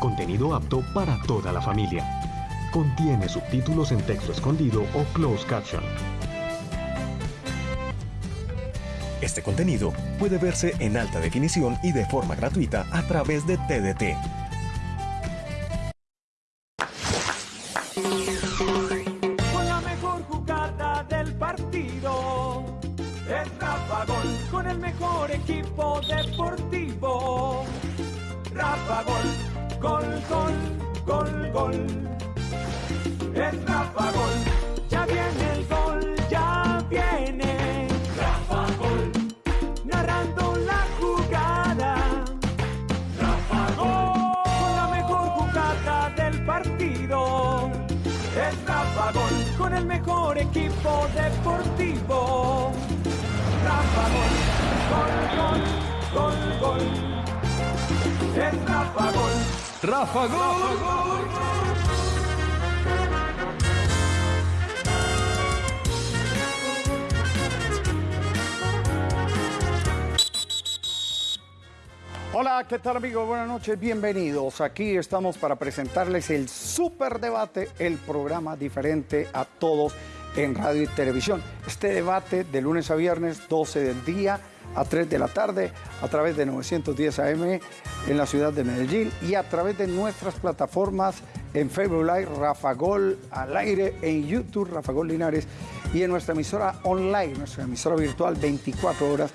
Contenido apto para toda la familia. Contiene subtítulos en texto escondido o closed caption. Este contenido puede verse en alta definición y de forma gratuita a través de TDT. ¿Qué tal amigos? Buenas noches, bienvenidos. Aquí estamos para presentarles el Super Debate, el programa diferente a todos en radio y televisión. Este debate de lunes a viernes, 12 del día a 3 de la tarde, a través de 910 AM en la ciudad de Medellín y a través de nuestras plataformas en Facebook Live, Rafa Gol al aire, en YouTube, Rafa Gol Linares y en nuestra emisora online, nuestra emisora virtual 24 horas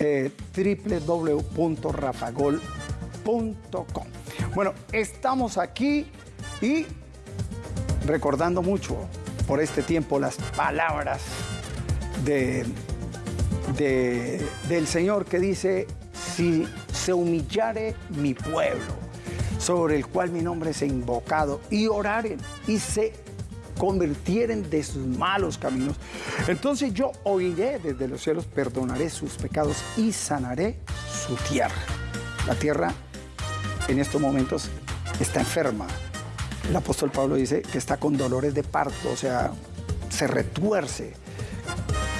eh, www.rafagol.com. Bueno, estamos aquí y recordando mucho por este tiempo las palabras de, de- del Señor que dice, si se humillare mi pueblo, sobre el cual mi nombre es invocado, y oraren y se convirtieren de sus malos caminos. Entonces yo oiré desde los cielos, perdonaré sus pecados y sanaré su tierra. La tierra en estos momentos está enferma. El apóstol Pablo dice que está con dolores de parto, o sea, se retuerce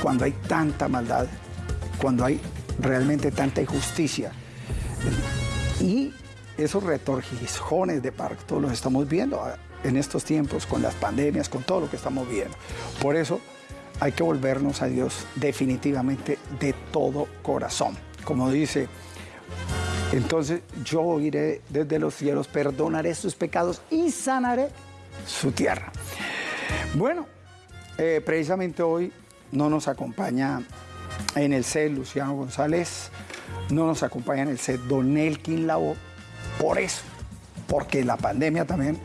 cuando hay tanta maldad, cuando hay realmente tanta injusticia. Y esos retorcijones de parto los estamos viendo en estos tiempos con las pandemias, con todo lo que estamos viendo. Por eso hay que volvernos a Dios definitivamente de todo corazón. Como dice, entonces yo iré desde los cielos, perdonaré sus pecados y sanaré su tierra. Bueno, eh, precisamente hoy no nos acompaña en el set Luciano González, no nos acompaña en el set Don Elkin Lavo, por eso, porque la pandemia también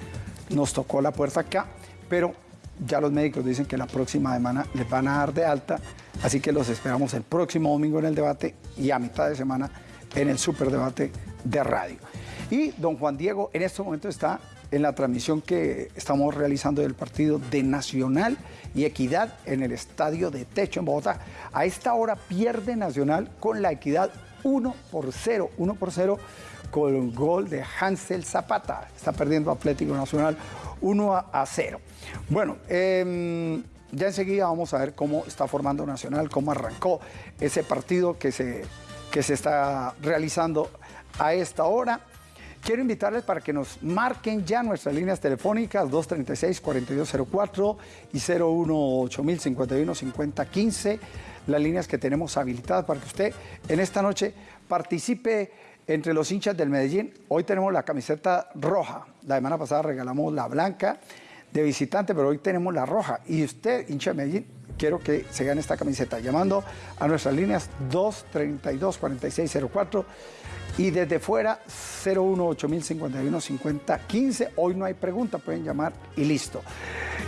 nos tocó la puerta acá, pero ya los médicos dicen que la próxima semana les van a dar de alta, así que los esperamos el próximo domingo en el debate y a mitad de semana en el superdebate de radio. Y don Juan Diego en este momento está en la transmisión que estamos realizando del partido de Nacional y Equidad en el estadio de Techo en Bogotá. A esta hora pierde Nacional con la Equidad 1 por 0, 1 por 0 con el gol de Hansel Zapata. Está perdiendo Atlético Nacional 1 a, a 0. Bueno, em, ya enseguida vamos a ver cómo está formando Nacional, cómo arrancó ese partido que se, que se está realizando a esta hora. Quiero invitarles para que nos marquen ya nuestras líneas telefónicas 236-4204 y 018-51-5015, las líneas que tenemos habilitadas para que usted en esta noche participe entre los hinchas del Medellín. Hoy tenemos la camiseta roja, la semana pasada regalamos la blanca de visitante, pero hoy tenemos la roja. Y usted, hincha de Medellín, quiero que se gane esta camiseta llamando a nuestras líneas 232-4604 y desde fuera 018-5051-5015. Hoy no hay pregunta, pueden llamar y listo.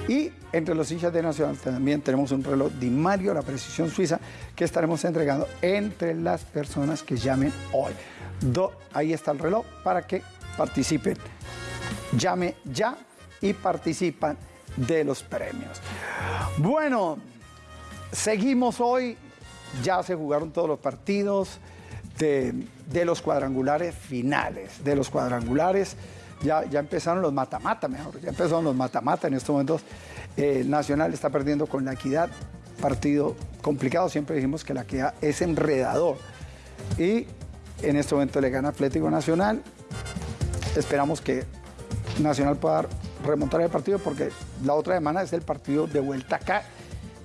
Y entre los hinchas de Nacional también tenemos un reloj Di Mario, la precisión suiza, que estaremos entregando entre las personas que llamen hoy. Do- ahí está el reloj para que participen. Llame ya y participan de los premios. Bueno, seguimos hoy. Ya se jugaron todos los partidos de, los cuadrangulares finales. De los cuadrangulares, ya, ya empezaron los mata-mata, mejor. Ya empezaron los mata-mata. En estos momentos, eh, Nacional está perdiendo con la equidad. Partido complicado. Siempre dijimos que la equidad es enredador. Y en este momento le gana Atlético Nacional. esperamos que Nacional pueda remontar el partido porque la otra semana es el partido de vuelta acá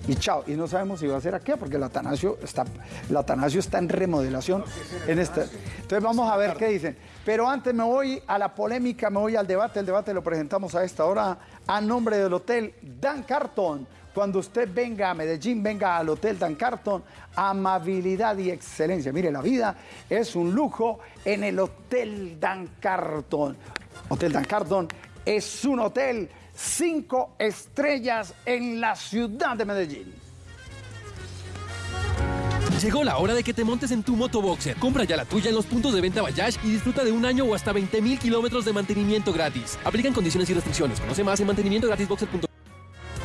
y chao. Y no sabemos si va a ser aquí porque el Atanasio está, el Atanasio está en remodelación en este. Entonces vamos a ver qué dicen. Pero antes me voy a la polémica, me voy al debate. El debate lo presentamos a esta hora a nombre del Hotel Dan Carton. Cuando usted venga a Medellín, venga al Hotel Dan Carton, amabilidad y excelencia. Mire, la vida es un lujo en el Hotel Dan Carton. Hotel Dan Carton es un hotel cinco estrellas en la ciudad de Medellín. Llegó la hora de que te montes en tu motoboxer. Compra ya la tuya en los puntos de venta Bayash y disfruta de un año o hasta 20 mil kilómetros de mantenimiento gratis. Aplican condiciones y restricciones. Conoce más en mantenimientogratisboxer.com.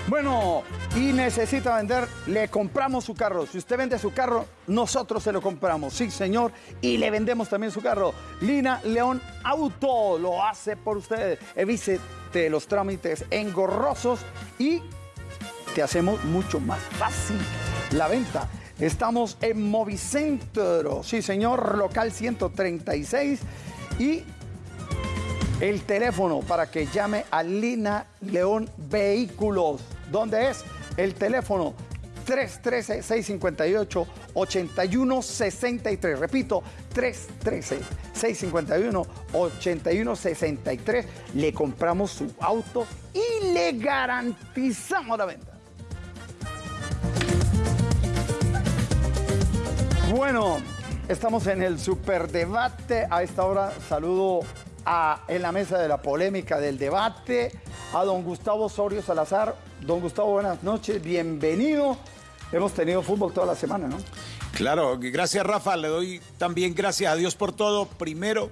Bueno, y necesita vender, le compramos su carro. Si usted vende su carro, nosotros se lo compramos. Sí, señor. Y le vendemos también su carro. Lina León Auto lo hace por usted. Evite los trámites engorrosos y te hacemos mucho más fácil la venta. Estamos en Movicentro. Sí, señor. Local 136. Y el teléfono para que llame a Lina León Vehículos. ¿Dónde es? El teléfono 313-658-8163. Repito, 313-651-8163. Le compramos su auto y le garantizamos la venta. Bueno, estamos en el superdebate. A esta hora saludo a, en la mesa de la polémica del debate a don Gustavo Osorio Salazar. Don Gustavo, buenas noches, bienvenido. Hemos tenido fútbol toda la semana, ¿no? Claro, gracias Rafa, le doy también gracias a Dios por todo, primero.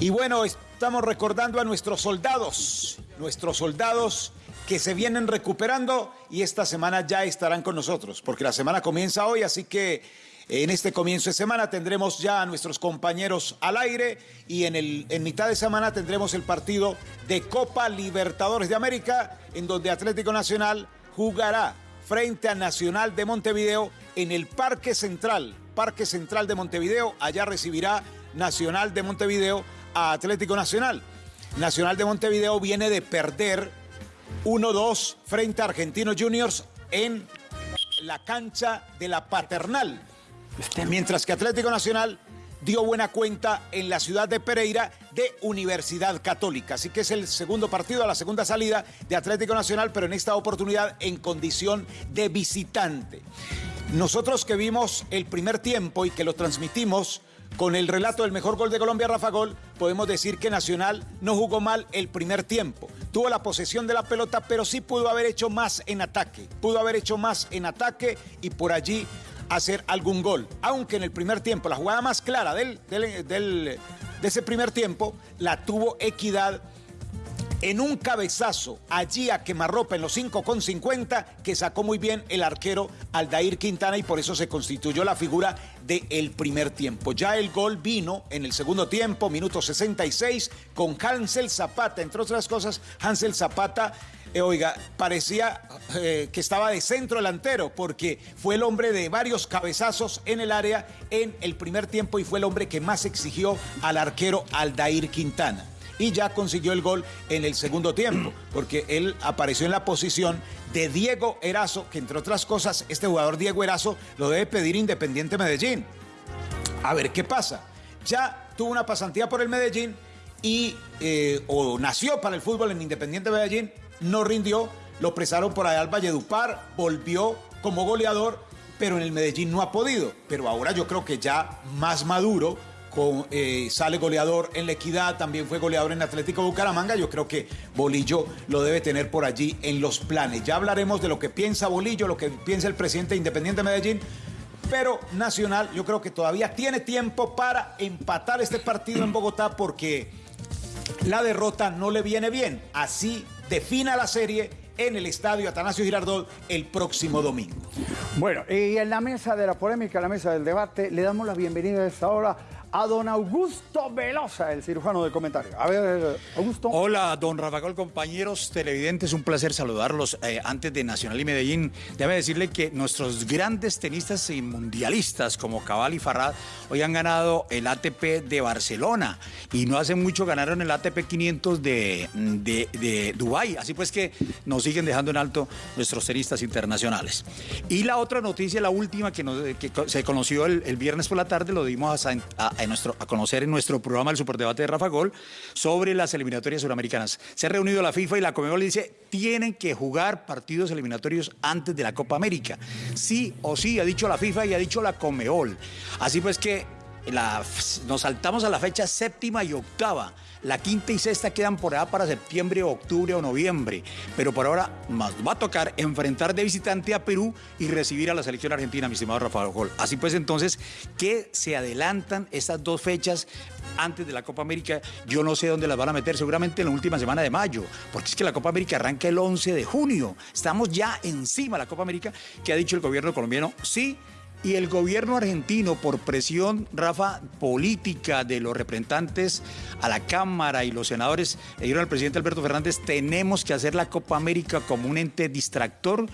Y bueno, estamos recordando a nuestros soldados, nuestros soldados que se vienen recuperando y esta semana ya estarán con nosotros, porque la semana comienza hoy, así que en este comienzo de semana tendremos ya a nuestros compañeros al aire y en, el, en mitad de semana tendremos el partido de Copa Libertadores de América, en donde Atlético Nacional jugará frente a Nacional de Montevideo en el Parque Central. Parque Central de Montevideo, allá recibirá Nacional de Montevideo a Atlético Nacional. Nacional de Montevideo viene de perder 1-2 frente a Argentinos Juniors en la cancha de la Paternal. Mientras que Atlético Nacional dio buena cuenta en la ciudad de Pereira de Universidad Católica. Así que es el segundo partido, la segunda salida de Atlético Nacional, pero en esta oportunidad en condición de visitante. Nosotros que vimos el primer tiempo y que lo transmitimos con el relato del mejor gol de Colombia, Rafa Gol, podemos decir que Nacional no jugó mal el primer tiempo. Tuvo la posesión de la pelota, pero sí pudo haber hecho más en ataque. Pudo haber hecho más en ataque y por allí hacer algún gol. Aunque en el primer tiempo, la jugada más clara del, del, de ese primer tiempo, la tuvo Equidad en un cabezazo allí a quemarropa en los 5 con 50 que sacó muy bien el arquero Aldair Quintana y por eso se constituyó la figura del primer tiempo. Ya el gol vino en el segundo tiempo, minuto 66, con Hansel Zapata, entre otras cosas, Hansel Zapata eh, oiga, parecía eh, que estaba de centro delantero porque fue el hombre de varios cabezazos en el área en el primer tiempo y fue el hombre que más exigió al arquero Aldair Quintana. Y ya consiguió el gol en el segundo tiempo, porque él apareció en la posición de Diego Erazo, que entre otras cosas, este jugador Diego Erazo lo debe pedir Independiente Medellín. A ver qué pasa. Ya tuvo una pasantía por el Medellín y eh, o nació para el fútbol en Independiente Medellín no rindió, lo presaron por allá al Valledupar, volvió como goleador, pero en el Medellín no ha podido. Pero ahora yo creo que ya más maduro, con, eh, sale goleador en la Equidad, también fue goleador en Atlético Bucaramanga. Yo creo que Bolillo lo debe tener por allí en los planes. Ya hablaremos de lo que piensa Bolillo, lo que piensa el presidente Independiente de Medellín. Pero Nacional, yo creo que todavía tiene tiempo para empatar este partido en Bogotá porque la derrota no le viene bien. Así defina la serie en el estadio Atanasio Girardot el próximo domingo. Bueno, y en la mesa de la polémica, en la mesa del debate, le damos la bienvenida a esta hora a don Augusto Velosa, el cirujano de comentario. A ver, Augusto. Hola, don Rafael, compañeros televidentes, un placer saludarlos. Eh, antes de Nacional y Medellín, déjame decirle que nuestros grandes tenistas y mundialistas como Cabal y Farrad hoy han ganado el ATP de Barcelona y no hace mucho ganaron el ATP 500 de, de, de Dubái. Así pues que nos siguen dejando en alto nuestros tenistas internacionales. Y la otra noticia, la última que, nos- que se conoció el, viernes por la tarde, lo dimos a- a conocer en nuestro programa El Superdebate de Rafa Gol sobre las eliminatorias suramericanas. Se ha reunido la FIFA y la Comebol y dice, tienen que jugar partidos eliminatorios antes de la Copa América. Sí o sí, ha dicho la FIFA y ha dicho la Comebol. Así pues que nos saltamos a la fecha séptima y octava. La quinta y sexta quedan por allá para septiembre, octubre o noviembre. Pero por ahora nos va a tocar enfrentar de visitante a Perú y recibir a la selección argentina, mi estimado Rafael Gol. Así pues, entonces, que se adelantan estas dos fechas antes de la Copa América. Yo no sé dónde las van a meter, seguramente en la última semana de mayo, porque es que la Copa América arranca el 11 de junio. Estamos ya encima de la Copa América, que ha dicho el gobierno colombiano, sí. Y el gobierno argentino, por presión, Rafa, política de los representantes a la Cámara y los senadores, le dijeron al presidente Alberto Fernández, tenemos que hacer la Copa América como un ente distractor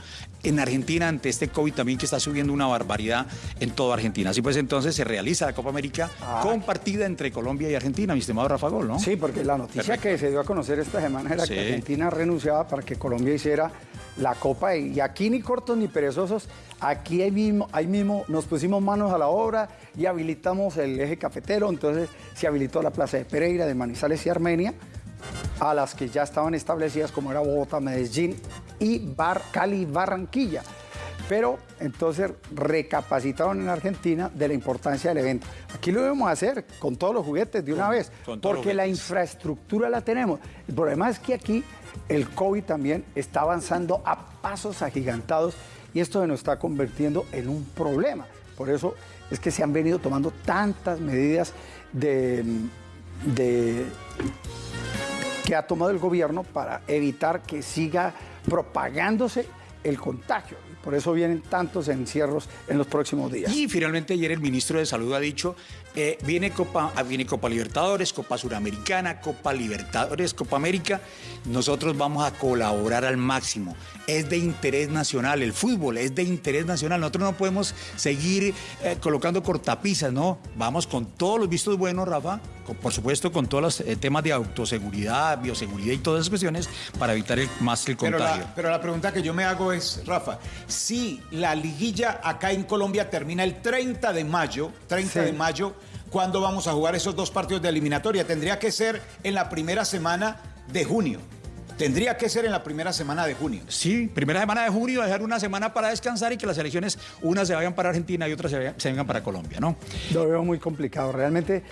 en Argentina ante este COVID también que está subiendo una barbaridad en toda Argentina. Así pues, entonces se realiza la Copa América compartida entre Colombia y Argentina, mi estimado Rafa Gol, ¿no? Sí, porque la noticia que se dio a conocer esta semana era Sí. que Argentina renunciaba para que Colombia hiciera la Copa y aquí ni cortos ni perezosos, aquí ahí mismo, ahí mismo nos pusimos manos a la obra y habilitamos el eje cafetero, entonces se habilitó la plaza de Pereira, de Manizales y Armenia, a las que ya estaban establecidas como era Bogotá, Medellín y Bar, Cali Barranquilla. Pero entonces recapacitaron en Argentina de la importancia del evento. Aquí lo debemos hacer con todos los juguetes de una vez, con porque la infraestructura la tenemos. El problema es que aquí el COVID también está avanzando a pasos agigantados y esto se nos está convirtiendo en un problema. Por eso es que se han venido tomando tantas medidas de, que ha tomado el gobierno para evitar que siga propagándose el contagio. Por eso vienen tantos encierros en los próximos días. Y finalmente ayer el ministro de Salud ha dicho, eh, viene, Copa, ah, viene Copa Libertadores, Copa Suramericana, Copa Libertadores, Copa América. Nosotros vamos a colaborar al máximo. Es de interés nacional, el fútbol es de interés nacional. Nosotros no podemos seguir eh, colocando cortapisas, ¿no? Vamos con todos los vistos buenos, Rafa, con- por supuesto con todos los eh, temas de autoseguridad, bioseguridad y todas esas cuestiones para evitar el, más el Pero contagio. la, pero la pregunta que yo me hago es, Rafa, si la liguilla acá en Colombia termina el 30 de mayo, 30 Sí. de mayo, ¿cuándo vamos a jugar esos dos partidos de eliminatoria? Tendría que ser en la primera semana de junio. Tendría que ser en la primera semana de junio. Sí, primera semana de junio, dejar una semana para descansar y que las elecciones, unas se vayan para Argentina y otras se, vayan- se vengan para Colombia, ¿no? Lo veo muy complicado. Realmente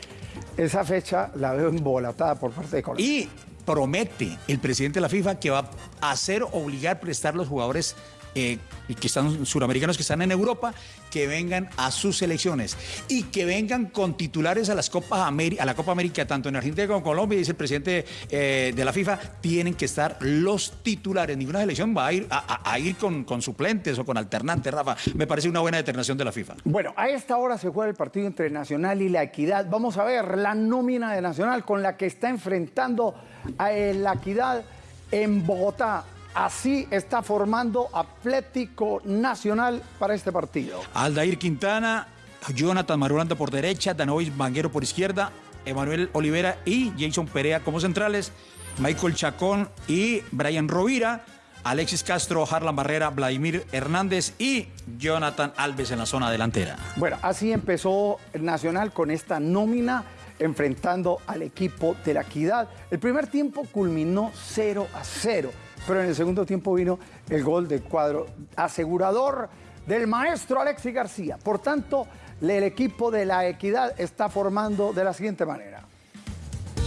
esa fecha la veo embolatada por parte de Colombia. Y promete el presidente de la FIFA que va a hacer obligar prestar los jugadores eh, que están suramericanos que están en Europa que vengan a sus selecciones y que vengan con titulares a las Copas a la Copa América tanto en Argentina como en Colombia dice el presidente eh, de la FIFA tienen que estar los titulares ninguna selección va a ir a ir con, con suplentes o con alternantes Rafa me parece una buena determinación de la FIFA Bueno, a esta hora se juega el partido entre Nacional y La Equidad. Vamos a ver la nómina de Nacional con la que está enfrentando a La Equidad en Bogotá. Así está formando Atlético Nacional para este partido. Aldair Quintana, Jonathan Marulanda por derecha, Danovis Banguero por izquierda, Emanuel Olivera y Jason Perea como centrales, Michael Chacón y Brian Rovira, Alexis Castro, Harlan Barrera, Vladimir Hernández y Jonathan Alves en la zona delantera. Bueno, así empezó Nacional con esta nómina enfrentando al equipo de la Equidad. El primer tiempo culminó 0 a 0, pero en el segundo tiempo vino el gol del cuadro asegurador del maestro Alexis García. Por tanto, el equipo de la Equidad está formando de la siguiente manera.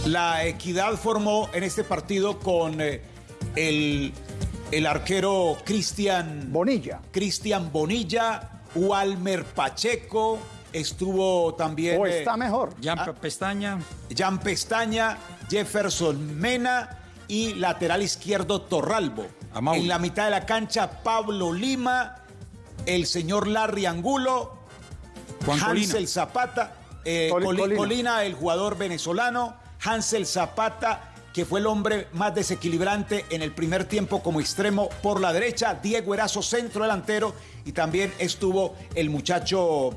La Equidad formó en este partido con eh, el, el arquero Cristian Bonilla. Cristian Bonilla, Walmer Pacheco, estuvo también O eh, está mejor. Jan Pestaña, Jan Pestaña, Jefferson Mena y lateral izquierdo Torralbo. En la mitad de la cancha Pablo Lima, el señor Larry Angulo, Juan Colina. Hansel Zapata, eh, Col- Coli- Colina. Colina, el jugador venezolano, Hansel Zapata, que fue el hombre más desequilibrante en el primer tiempo como extremo por la derecha, Diego Erazo, centro delantero, y también estuvo el muchacho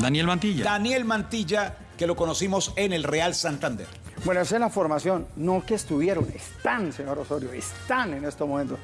Daniel Mantilla. Daniel Mantilla, que lo conocimos en el Real Santander. Bueno, esa es la formación. No que estuvieron, están, señor Osorio, están en estos momentos.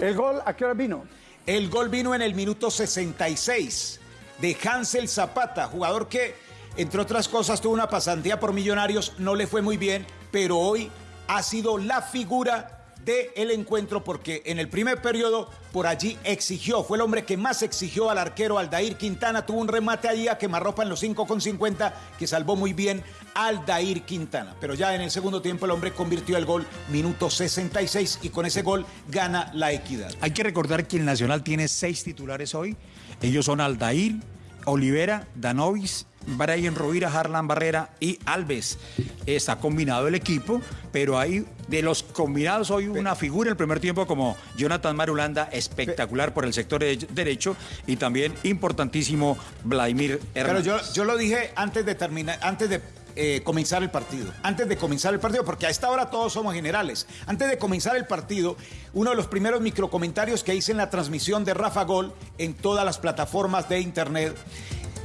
¿El gol a qué hora vino? El gol vino en el minuto 66 de Hansel Zapata, jugador que, entre otras cosas, tuvo una pasantía por Millonarios, no le fue muy bien, pero hoy ha sido la figura del encuentro porque en el primer periodo por allí exigió, fue el hombre que más exigió al arquero Aldair Quintana, tuvo un remate allí a quemarropa en los 5,50 que salvó muy bien Aldair Quintana, pero ya en el segundo tiempo el hombre convirtió el gol minuto 66 y con ese gol gana la equidad. Hay que recordar que el Nacional tiene seis titulares hoy. Ellos son Aldair, Olivera, Danovis, Brian Rovira, Harlan Barrera y Alves. Está combinado el equipo, pero hay de los combinados hoy una figura en el primer tiempo como Jonathan Marulanda, espectacular por el sector de- derecho, y también importantísimo Vladimir Pero Hernández. yo, yo lo dije antes de terminar, antes de eh, comenzar el partido. Antes de comenzar el partido, porque a esta hora todos somos generales. Antes de comenzar el partido, uno de los primeros microcomentarios que hice en la transmisión de Rafa Gol en todas las plataformas de internet,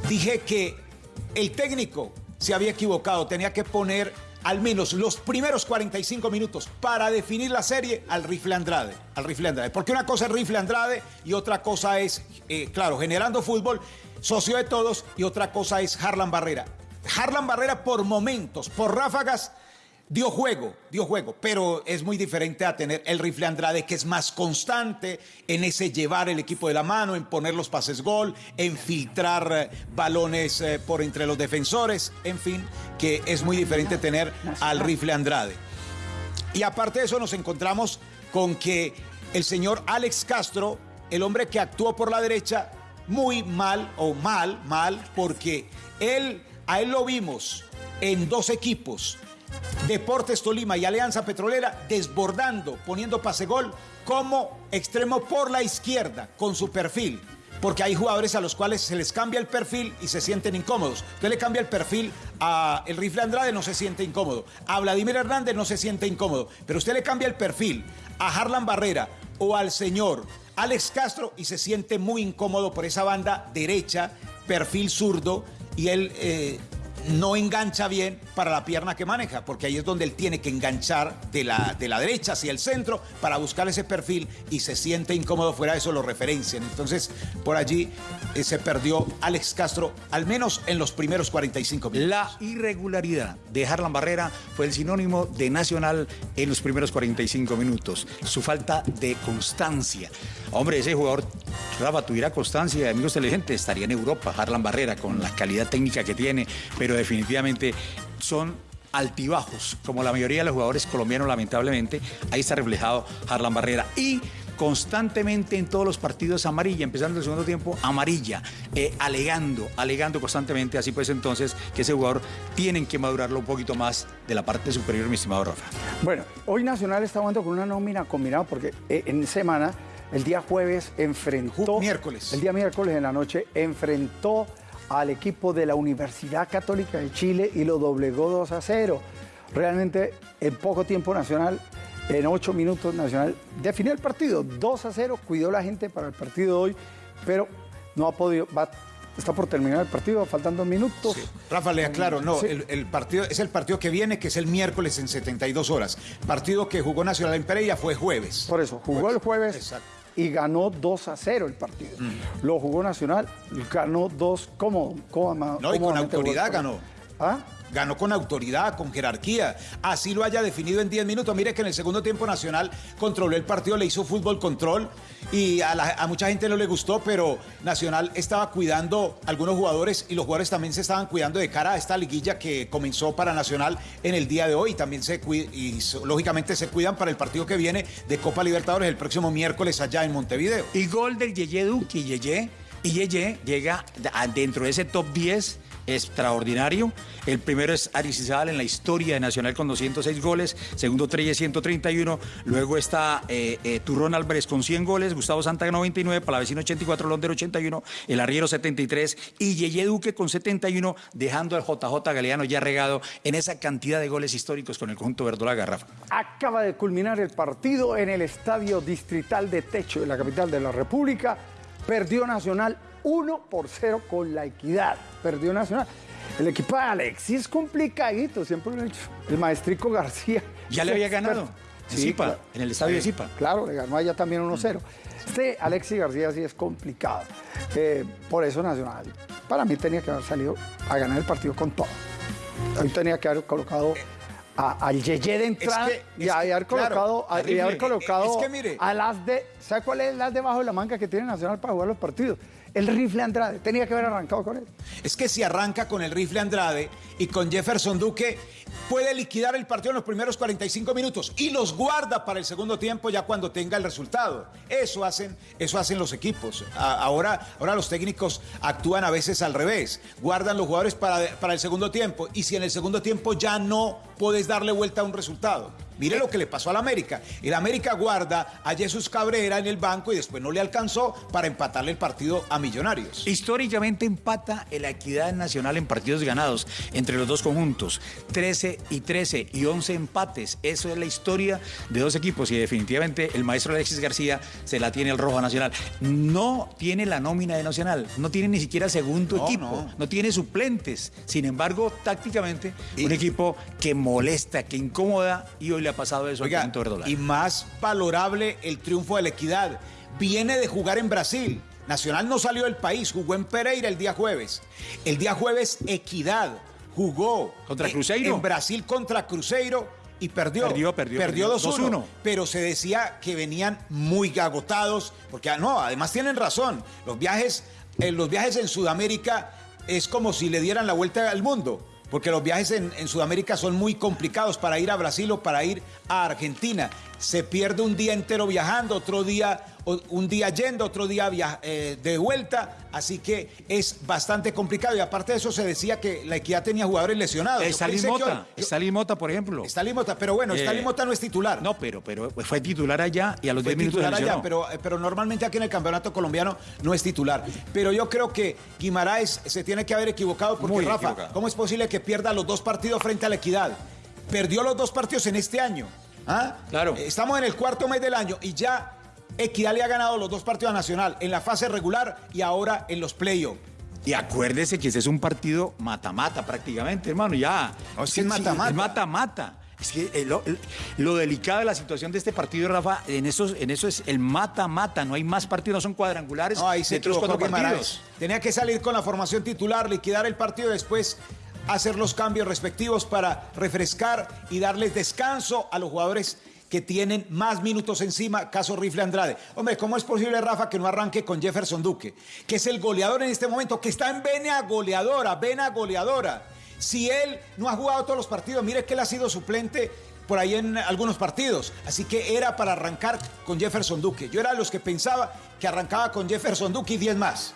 dije que el técnico se había equivocado, tenía que poner al menos los primeros 45 minutos para definir la serie al rifle Andrade. Al rifle Andrade. Porque una cosa es rifle Andrade y otra cosa es, eh, claro, generando fútbol, socio de todos, y otra cosa es Harlan Barrera. Harlan Barrera por momentos, por ráfagas, dio juego, dio juego, pero es muy diferente a tener el rifle Andrade que es más constante en ese llevar el equipo de la mano, en poner los pases gol, en filtrar eh, balones eh, por entre los defensores, en fin, que es muy diferente tener al rifle Andrade. Y aparte de eso nos encontramos con que el señor Alex Castro, el hombre que actuó por la derecha, muy mal o mal, mal, porque él, a él lo vimos en dos equipos, Deportes Tolima y Alianza Petrolera, desbordando, poniendo pase gol como extremo por la izquierda, con su perfil. Porque hay jugadores a los cuales se les cambia el perfil y se sienten incómodos. Usted le cambia el perfil a el rifle Andrade, no se siente incómodo. A Vladimir Hernández no se siente incómodo. Pero usted le cambia el perfil a Harlan Barrera o al señor Alex Castro y se siente muy incómodo por esa banda derecha, perfil zurdo, y él eh, no engancha bien para la pierna que maneja, porque ahí es donde él tiene que enganchar de la, de la derecha hacia el centro para buscar ese perfil y se siente incómodo fuera de eso lo referencian. Entonces, por allí eh, se perdió Alex Castro, al menos en los primeros 45 minutos. La irregularidad de Harlan Barrera fue el sinónimo de Nacional en los primeros 45 minutos. Su falta de constancia. Hombre, ese jugador, Rafa, tuviera constancia, amigos inteligentes, estaría en Europa, Harlan Barrera, con la calidad técnica que tiene, pero definitivamente son altibajos, como la mayoría de los jugadores colombianos, lamentablemente. Ahí está reflejado Harlan Barrera. Y constantemente en todos los partidos amarilla, empezando el segundo tiempo amarilla, eh, alegando, alegando constantemente, así pues entonces que ese jugador tienen que madurarlo un poquito más de la parte superior, mi estimado Rafa. Bueno, hoy Nacional está jugando con una nómina combinada porque eh, en semana, el día jueves enfrentó... Miércoles. El día miércoles en la noche enfrentó al equipo de la Universidad Católica de Chile y lo doblegó 2 a 0. Realmente en poco tiempo Nacional, en 8 minutos Nacional definió el partido 2 a 0, cuidó la gente para el partido de hoy, pero no ha podido, va- está por terminar el partido, faltan dos minutos. Rafa, le aclaro, no, Sí. el, el partido es el partido que viene, que es el miércoles en 72 horas. Partido que jugó Nacional en Pereira fue jueves. Por eso, jugó el jueves Exacto. Y ganó 2 a 0 el partido. Lo jugó Nacional, ganó 2 cómodo, cómoda- No, y con autoridad ganó. ¿Ah? Ganó con autoridad, con jerarquía. Así lo haya definido en 10 minutos. Mire que en el segundo tiempo Nacional controló el partido, le hizo fútbol control y a, la- a mucha gente no le gustó, pero Nacional estaba cuidando algunos jugadores y los jugadores también se estaban cuidando de cara a esta liguilla que comenzó para Nacional en el día de hoy. También se y lógicamente se cuidan para el partido que viene de Copa Libertadores el próximo miércoles allá en Montevideo. Y gol del Yeye Duque, Yeye. Y Yeye llega dentro de ese top 10 extraordinario. El primero es Aristizábal en la historia de Nacional con 206 goles, segundo Treyes 131, luego está eh, eh, Turrón Álvarez con 100 goles, Gustavo Santa 99, Palavecino 84, Londer 81, El Arriero 73 y Yeye Duque con 71, dejando al JJ Galeano ya regado en esa cantidad de goles históricos con el conjunto Verdola Garrafa. Acaba de culminar el partido en el Estadio Distrital de Techo de la capital de la República. Perdió Nacional 1 por 0 con la equidad. Perdió Nacional. El equipo de Alexis es complicadito, siempre lo he dicho. El maestrico García. Ya le había ganado. Sí, Zipa, claro. en el estadio de Zipa. Claro, le ganó allá también 1-0. Este Alexis García sí es complicado. Eh, por eso Nacional, para mí tenía que haber salido a ganar el partido con todo. Hoy tenía que haber colocado a- al Yeye de entrada que- y haber claro, colocado, a- y haber colocado Es que mire. a las de. ¿Sabe cuál es las debajo de la manga que tiene Nacional para jugar los partidos? El rifle Andrade. Tenía que haber arrancado con él. Es que si arranca con el rifle Andrade y con Jefferson Duque, puede liquidar el partido en los primeros 45 minutos y los guarda para el segundo tiempo ya cuando tenga el resultado. Eso hacen, eso hacen los equipos. Ahora, ahora los técnicos actúan a veces al revés. Guardan los jugadores para, para el segundo tiempo y si en el segundo tiempo ya no puedes darle vuelta a un resultado. Mire lo que le pasó al América. El América guarda a Jesús Cabrera en el banco y después no le alcanzó para empatarle el partido a Millonarios. Históricamente empata la equidad nacional en partidos ganados entre los dos conjuntos. 13 y 13 y 11 empates. Eso es la historia de dos equipos y definitivamente el maestro Alexis García se la tiene el Rojo Nacional. No tiene la nómina de Nacional, no tiene ni siquiera segundo No, equipo, no. no. tiene suplentes. Sin embargo, tácticamente, Y- un equipo que molesta, que incomoda y hoy le ha pasado eso Oiga, al y más valorable el triunfo de la equidad. Viene de jugar en Brasil. Nacional no salió del país, jugó en Pereira el día jueves. El día jueves, Equidad jugó Contra en- Cruzeiro. En Brasil contra Cruzeiro y perdió. Perdió, perdió, Perdió perdió. 2-1. 2-1. Pero se decía que venían muy agotados, porque ah, no, además tienen razón. Los viajes, eh, los viajes en Sudamérica es como si le dieran la vuelta al mundo. Porque los viajes en, Sudamérica son muy complicados para ir a Brasil o para ir a Argentina. Se pierde un día entero viajando, otro día, un día yendo, otro día via- eh, de vuelta. Así que es bastante complicado. Y aparte de eso, se decía que la equidad tenía jugadores lesionados. Yo Stalin pensé que Mota, hoy- yo- Stalin Mota, por ejemplo. Stalin Mota, pero bueno, Eh, Stalin Mota no es titular. No, pero, pero fue titular allá y a los Fue 10 minutos titular allá, pero, eh, pero normalmente aquí en el campeonato colombiano no es titular. Pero yo creo que Guimaraes se tiene que haber equivocado porque, Muy Rafa, equivocado. ¿cómo es posible que pierda los dos partidos frente a la Equidad? Perdió los dos partidos en este año. ¿Ah? Claro. Eh, Estamos en el cuarto mes del año y ya Equidad le ha ganado los dos partidos a Nacional en la fase regular y ahora en los playoffs. Y acuérdese que ese es un partido mata-mata prácticamente, hermano, ya. No, es que es mata-mata. Es mata-mata. Es que lo, el- lo delicado de la situación de este partido, Rafa, en eso, en eso es el mata-mata. No hay más partidos, no son cuadrangulares. No, ahí se cuatro partidos. Tenía que salir con la formación titular, liquidar el partido y después hacer los cambios respectivos para refrescar y darles descanso a los jugadores que tienen más minutos encima, caso Rifle Andrade. Hombre, ¿cómo es posible, Rafa, que no arranque con Jefferson Duque, que es el goleador en este momento, que está en vena goleadora, vena goleadora? Si él no ha jugado todos los partidos, mire que él ha sido suplente por ahí en algunos partidos. Así que era para arrancar con Jefferson Duque. Yo era de los que pensaba que arrancaba con Jefferson Duque y 10 más.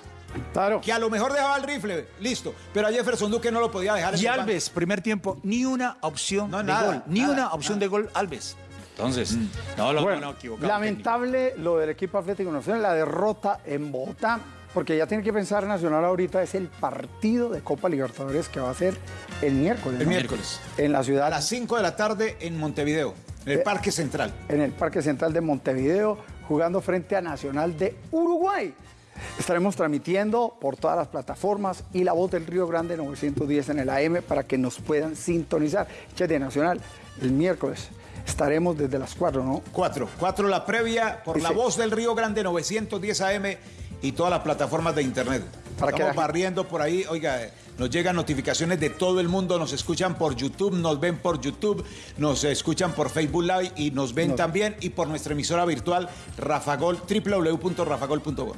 Claro. Que a lo mejor dejaba el rifle, listo. Pero a Jefferson Duque no lo podía dejar. Y banco. Alves, primer tiempo, ni una opción No, de nada, gol. Ni nada, una opción nada. de gol, Alves. Entonces, no, lo Bueno, no, equivocado. lamentable lo del equipo Atlético Nacional, la derrota en Bogotá, porque ya tiene que pensar Nacional ahorita es el partido de Copa Libertadores que va a ser el miércoles. El ¿no? miércoles. En la ciudad, A las 5 de la tarde en Montevideo, en el Eh, Parque Central. en el Parque Central de Montevideo, jugando frente a Nacional de Uruguay. Estaremos transmitiendo por todas las plataformas y la voz del Río Grande 910 en el AM para que nos puedan sintonizar. Che de Nacional, el miércoles estaremos desde las 4, ¿no? 4. 4 la previa por la voz del Río Grande 910 AM y todas las plataformas de internet. Para Estamos barriendo por ahí, oiga, nos llegan notificaciones de todo el mundo, nos escuchan por YouTube, nos ven por YouTube, nos escuchan por Facebook Live y nos ven Nos- también y por nuestra emisora virtual Rafagol, www.rafagol.com.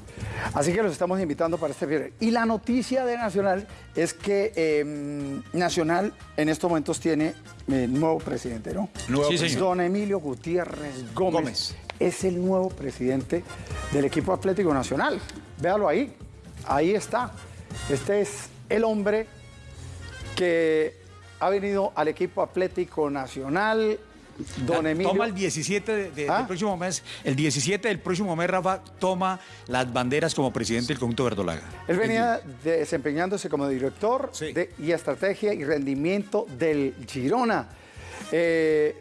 Así que los estamos invitando para este viernes. Y la noticia de Nacional es que eh, Nacional en estos momentos tiene eh, nuevo presidente, ¿no? Nuevo Sí, señor. Don Emilio Gutiérrez Gómez, Gómez. es el nuevo presidente del equipo Atlético Nacional. Véalo ahí, ahí está. Este es el hombre que ha venido al equipo Atlético Nacional. Don Emilio. Toma el 17 de- de- ¿Ah? del próximo mes. El 17 del próximo mes, Rafa, toma las banderas como presidente del conjunto verdolaga. Él venía desempeñándose como director Sí. de- y estrategia y rendimiento del Girona. Eh,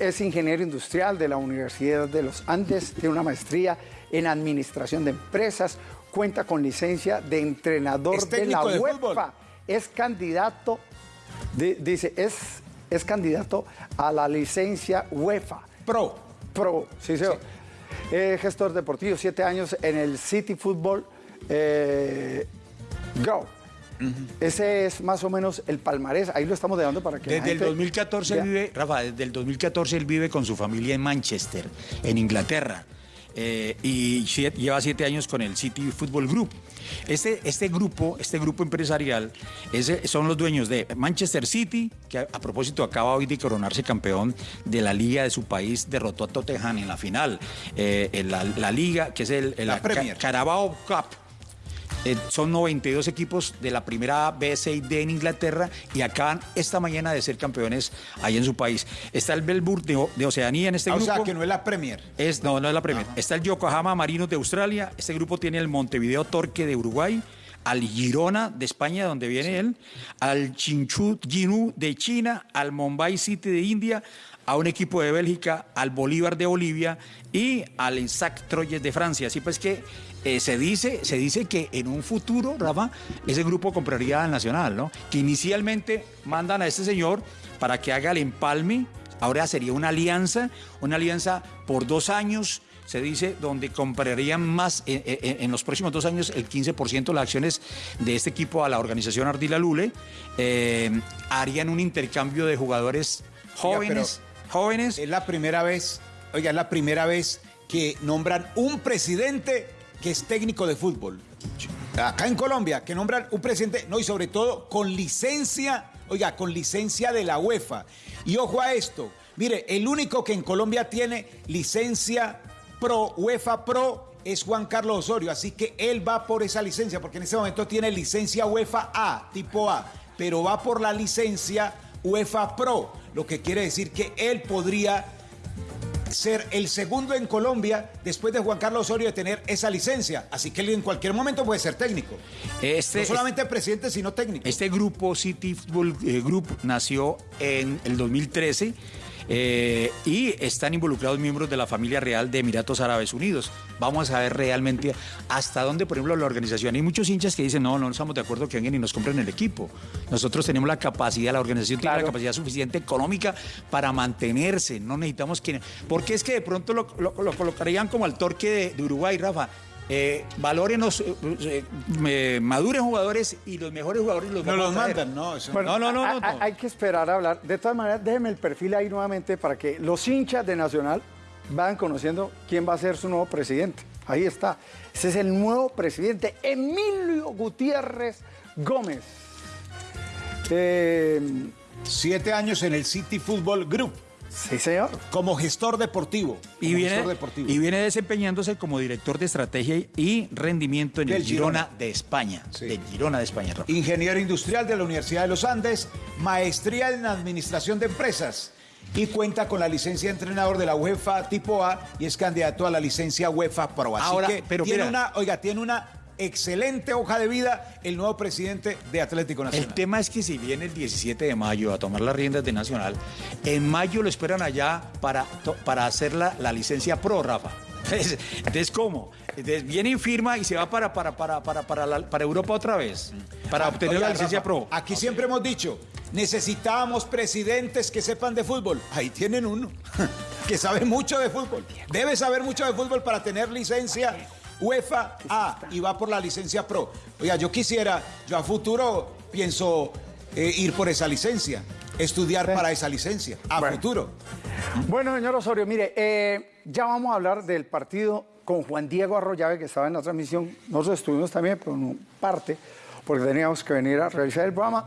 es ingeniero industrial de la Universidad de los Andes, tiene una maestría en administración de empresas, cuenta con licencia de entrenador Es de la de UEFA. fútbol. Es candidato, di- dice, es, es candidato a la licencia UEFA. Pro. Pro, sí, señor. Eh, gestor deportivo, siete años en el City Football eh, Go. Ese es más o menos el palmarés. Ahí lo estamos dejando para que. la Desde el gente 2014 él vea. vive, Rafa, desde el 2014 él vive con su familia en Manchester, en Inglaterra. Eh, y lleva siete años con el City Football Group. Este, este grupo, este grupo empresarial, ese- son los dueños de Manchester City, que a, a propósito acaba hoy de coronarse campeón de la liga de su país, derrotó a Tottenham en la final. Eh, en la, la liga, que es el, el- La. Carabao Cup. Eh, son 92 equipos de la primera B, C y D en Inglaterra y acaban esta mañana de ser campeones ahí en su país. Está el Melbourne de, Oceanía en este Ah, o grupo. sea, que no es la Premier. Es, no, no es la Premier. Está el Yokohama Marinos de Australia. Este grupo tiene el Montevideo Torque de Uruguay, al Girona de España, donde viene él, al Chinchu Jinu de China, al Mumbai City de India, a un equipo de Bélgica, al Bolívar de Bolivia y al Insac Troyes de Francia. Así pues que eh, se, dice, se dice que en un futuro, Rafa, ese grupo compraría al Nacional, ¿no? Que inicialmente mandan a este señor para que haga el empalme Ahora sería una alianza, una alianza por dos años, se dice, donde comprarían más eh, eh, en los próximos dos años el 15% de las acciones de este equipo a la organización Ardila Lule. Eh, harían un intercambio de jugadores jóvenes, jóvenes. Es la primera vez, oiga, es la primera vez que nombran un presidente que es técnico de fútbol. Acá en Colombia, que nombran un presidente, no, y sobre todo con licencia, oiga, con licencia de la UEFA. Y ojo a esto, mire, el único que en Colombia tiene licencia pro, UEFA Pro, es Juan Carlos Osorio, así que él va por esa licencia, porque en ese momento tiene licencia UEFA A, tipo A, pero va por la licencia UEFA Pro, lo que quiere decir que él podría ser el segundo en Colombia después de Juan Carlos Osorio de tener esa licencia. Así que él en cualquier momento puede ser técnico. Este, no solamente presidente, sino técnico. Este grupo, City Football eh, Group, nació en el 2013 eh, y están involucrados miembros de la familia real de Emiratos Árabes Unidos. Vamos a ver realmente hasta dónde, por ejemplo, la organización. Hay muchos hinchas que dicen, no, no estamos de acuerdo que vengan y nos compren el equipo. Nosotros tenemos la capacidad, la organización tiene la capacidad suficiente económica para mantenerse. No necesitamos que... Porque es que de pronto lo, lo- lo colocarían como al torque de, de Uruguay, Rafa. Eh, valórenos, eh, eh, eh, maduren jugadores y los mejores jugadores los no vamos los a traer. mandan, ¿no? Eso- Bueno, No, no, no, a- no. Hay que esperar a hablar. De todas maneras, déjeme el perfil ahí nuevamente para que los hinchas de Nacional vayan conociendo quién va a ser su nuevo presidente. Ahí está. Ese es el nuevo presidente, Emilio Gutiérrez Gómez. Eh, Siete años en el City Football Group sí, señor. como gestor deportivo. Y viene, gestor deportivo. y viene desempeñándose como director de estrategia y rendimiento en Del el Girona, Girona. de España. Sí. Del Girona de España, Rafa. Ingeniero industrial de la Universidad de los Andes, maestría en administración de empresas y cuenta con la licencia de entrenador de la UEFA tipo A y es candidato a la licencia UEFA Pro. Así Ahora, que pero tiene mira. una, oiga, tiene una excelente hoja de vida el nuevo presidente de Atlético El Nacional. tema es que si viene el 17 de mayo a tomar las riendas de Nacional, en mayo lo esperan allá para, para hacer la, la licencia pro, Rafa. Entonces, entonces, ¿cómo? Entonces, viene y firma y se va para, para, para, para, para, la- para Europa otra vez, para Ah, obtener oiga, la licencia Rafa, pro. Aquí siempre hemos dicho, necesitábamos presidentes que sepan de fútbol. Ahí tienen uno, que sabe mucho de fútbol. Debe saber mucho de fútbol para tener licencia UEFA A y va por la licencia Pro. Oiga, yo quisiera, yo a futuro pienso eh, ir por esa licencia, estudiar para esa licencia, a Bueno. futuro. Bueno, señor Osorio, mire, eh, ya vamos a hablar del partido con Juan Diego Arroyave, que estaba en la transmisión. Nosotros estuvimos también, pero no parte, porque teníamos que venir a realizar el programa.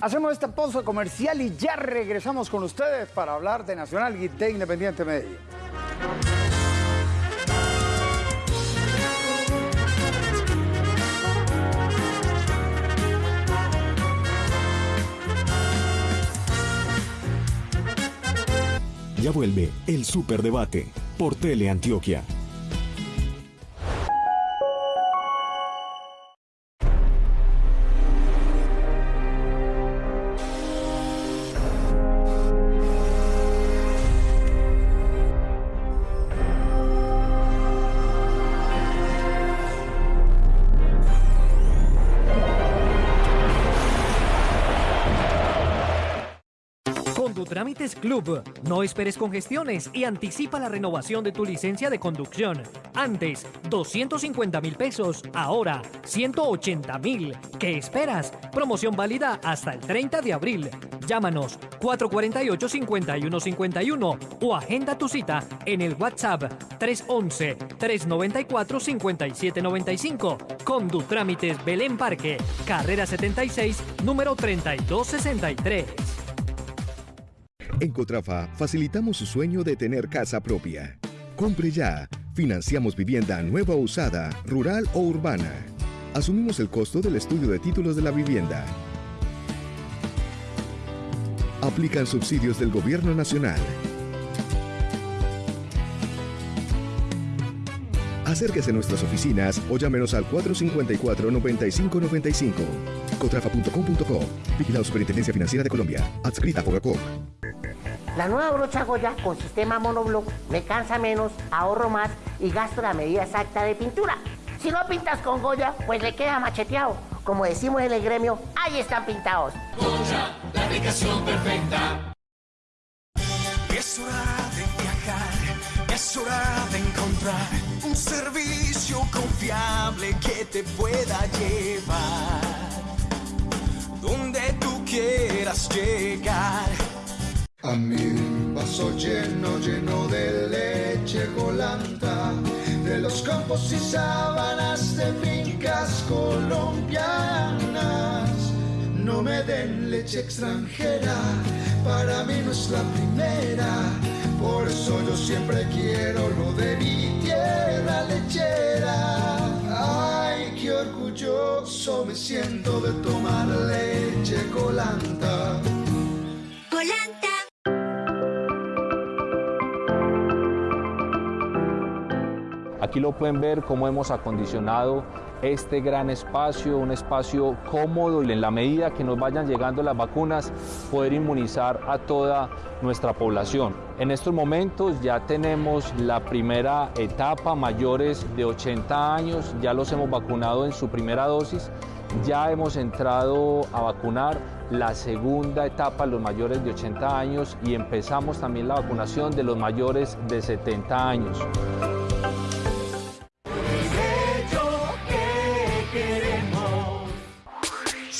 Hacemos esta pausa comercial y ya regresamos con ustedes para hablar de Nacional y de Independiente Medellín. Ya vuelve el Superdebate por Teleantioquia. Trámites Club. No esperes congestiones y anticipa la renovación de tu licencia de conducción. Antes, 250 mil pesos. Ahora, 180 mil. ¿Qué esperas? Promoción válida hasta el 30 de abril. Llámanos 448-5151 o agenda tu cita en el WhatsApp 311-394-5795. Condutrámites Belén Parque, carrera 76, número 3263. En Cotrafa facilitamos su sueño de tener casa propia. Compre ya. Financiamos vivienda nueva o usada, rural o urbana. Asumimos el costo del estudio de títulos de la vivienda. Aplican subsidios del Gobierno Nacional. Acérquese a nuestras oficinas o llámenos al 454-9595. Cotrafa.com.co. Vigilado Superintendencia Financiera de Colombia. Adscrita a Fogacop. La nueva brocha Goya con sistema monoblock me cansa menos, ahorro más y gasto la medida exacta de pintura. Si no pintas con Goya, pues le queda macheteado. Como decimos en el gremio, ahí están pintados. Goya, la aplicación perfecta. Es hora de viajar, es hora de encontrar un servicio confiable que te pueda llevar donde tú quieras llegar a mi vaso lleno, lleno de leche colanta, de los campos y sábanas de fincas colombianas. No me den leche extranjera, para mí no es la primera. Por eso yo siempre quiero lo de mi tierra lechera. Ay, qué orgulloso me siento de tomar leche colanta. Colanta. Aquí lo pueden ver cómo hemos acondicionado este gran espacio, un espacio cómodo y en la medida que nos vayan llegando las vacunas poder inmunizar a toda nuestra población. En estos momentos ya tenemos la primera etapa, mayores de 80 años, ya los hemos vacunado en su primera dosis, ya hemos entrado a vacunar la segunda etapa, los mayores de 80 años y empezamos también la vacunación de los mayores de 70 años.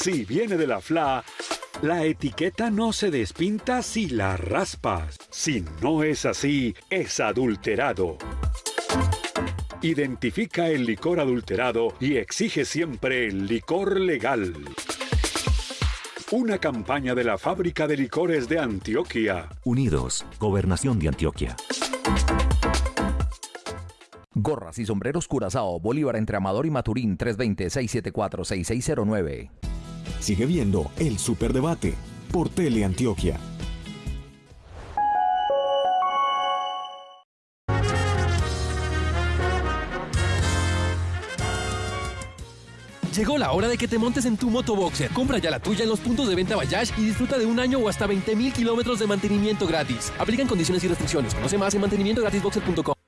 Si viene de la FLA, la etiqueta no se despinta si la raspas. Si no es así, es adulterado. Identifica el licor adulterado y exige siempre el licor legal. Una campaña de la Fábrica de Licores de Antioquia. Unidos, Gobernación de Antioquia. Gorras y sombreros Curazao, Bolívar entre Amador y Maturín, 320-674-6609. Sigue viendo el Superdebate por Teleantioquia. Llegó la hora de que te montes en tu motoboxer. Compra ya la tuya en los puntos de venta Bayash y disfruta de un año o hasta 20 mil kilómetros de mantenimiento gratis. Aplican condiciones y restricciones. Conoce más en mantenimientogratisboxer.com.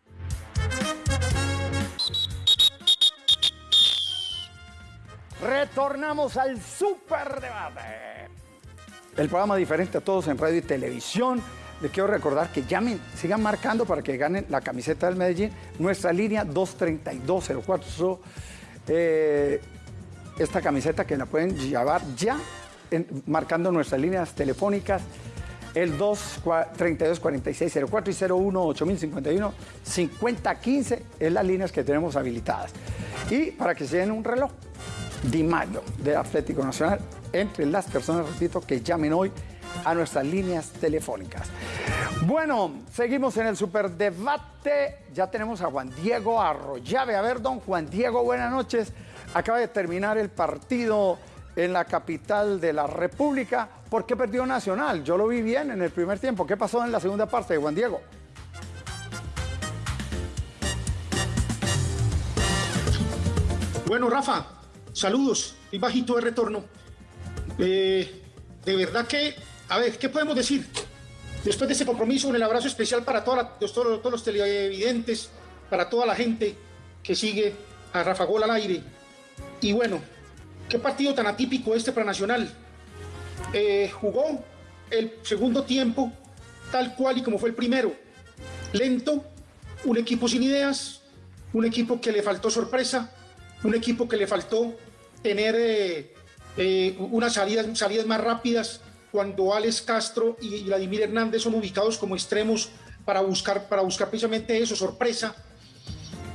Retornamos al Superdebate. El programa diferente a todos en radio y televisión. Les quiero recordar que llamen, sigan marcando para que ganen la camiseta del Medellín. Nuestra línea 23204. Eh, esta camiseta que la pueden llevar ya marcando nuestras líneas telefónicas el 232 4604 y 01 8051 5015 es las líneas que tenemos habilitadas. Y para que se den un reloj, Di Mayo de Atlético Nacional entre las personas, repito, que llamen hoy a nuestras líneas telefónicas. Bueno, seguimos en el superdebate. Ya tenemos a Juan Diego Arroyave. A ver, don Juan Diego, buenas noches. Acaba de terminar el partido en la capital de la República. ¿Por qué perdió Nacional? Yo lo vi bien en el primer tiempo. ¿Qué pasó en la segunda parte, Juan Diego? Bueno, Rafa, saludos. Y bajito de retorno. Eh, de verdad que, a ver, ¿qué podemos decir? Después de ese compromiso, un abrazo especial para toda todos, todos los televidentes, para toda la gente que sigue a Rafa Gol al aire. Y bueno, qué partido tan atípico este para Nacional. Eh, jugó el segundo tiempo tal cual y como fue el primero. Lento, un equipo sin ideas, un equipo que le faltó sorpresa, un equipo que le faltó tener eh, eh, unas salidas, más rápidas cuando Alex Castro y Vladimir Hernández son ubicados como extremos para buscar, para buscar precisamente eso, sorpresa,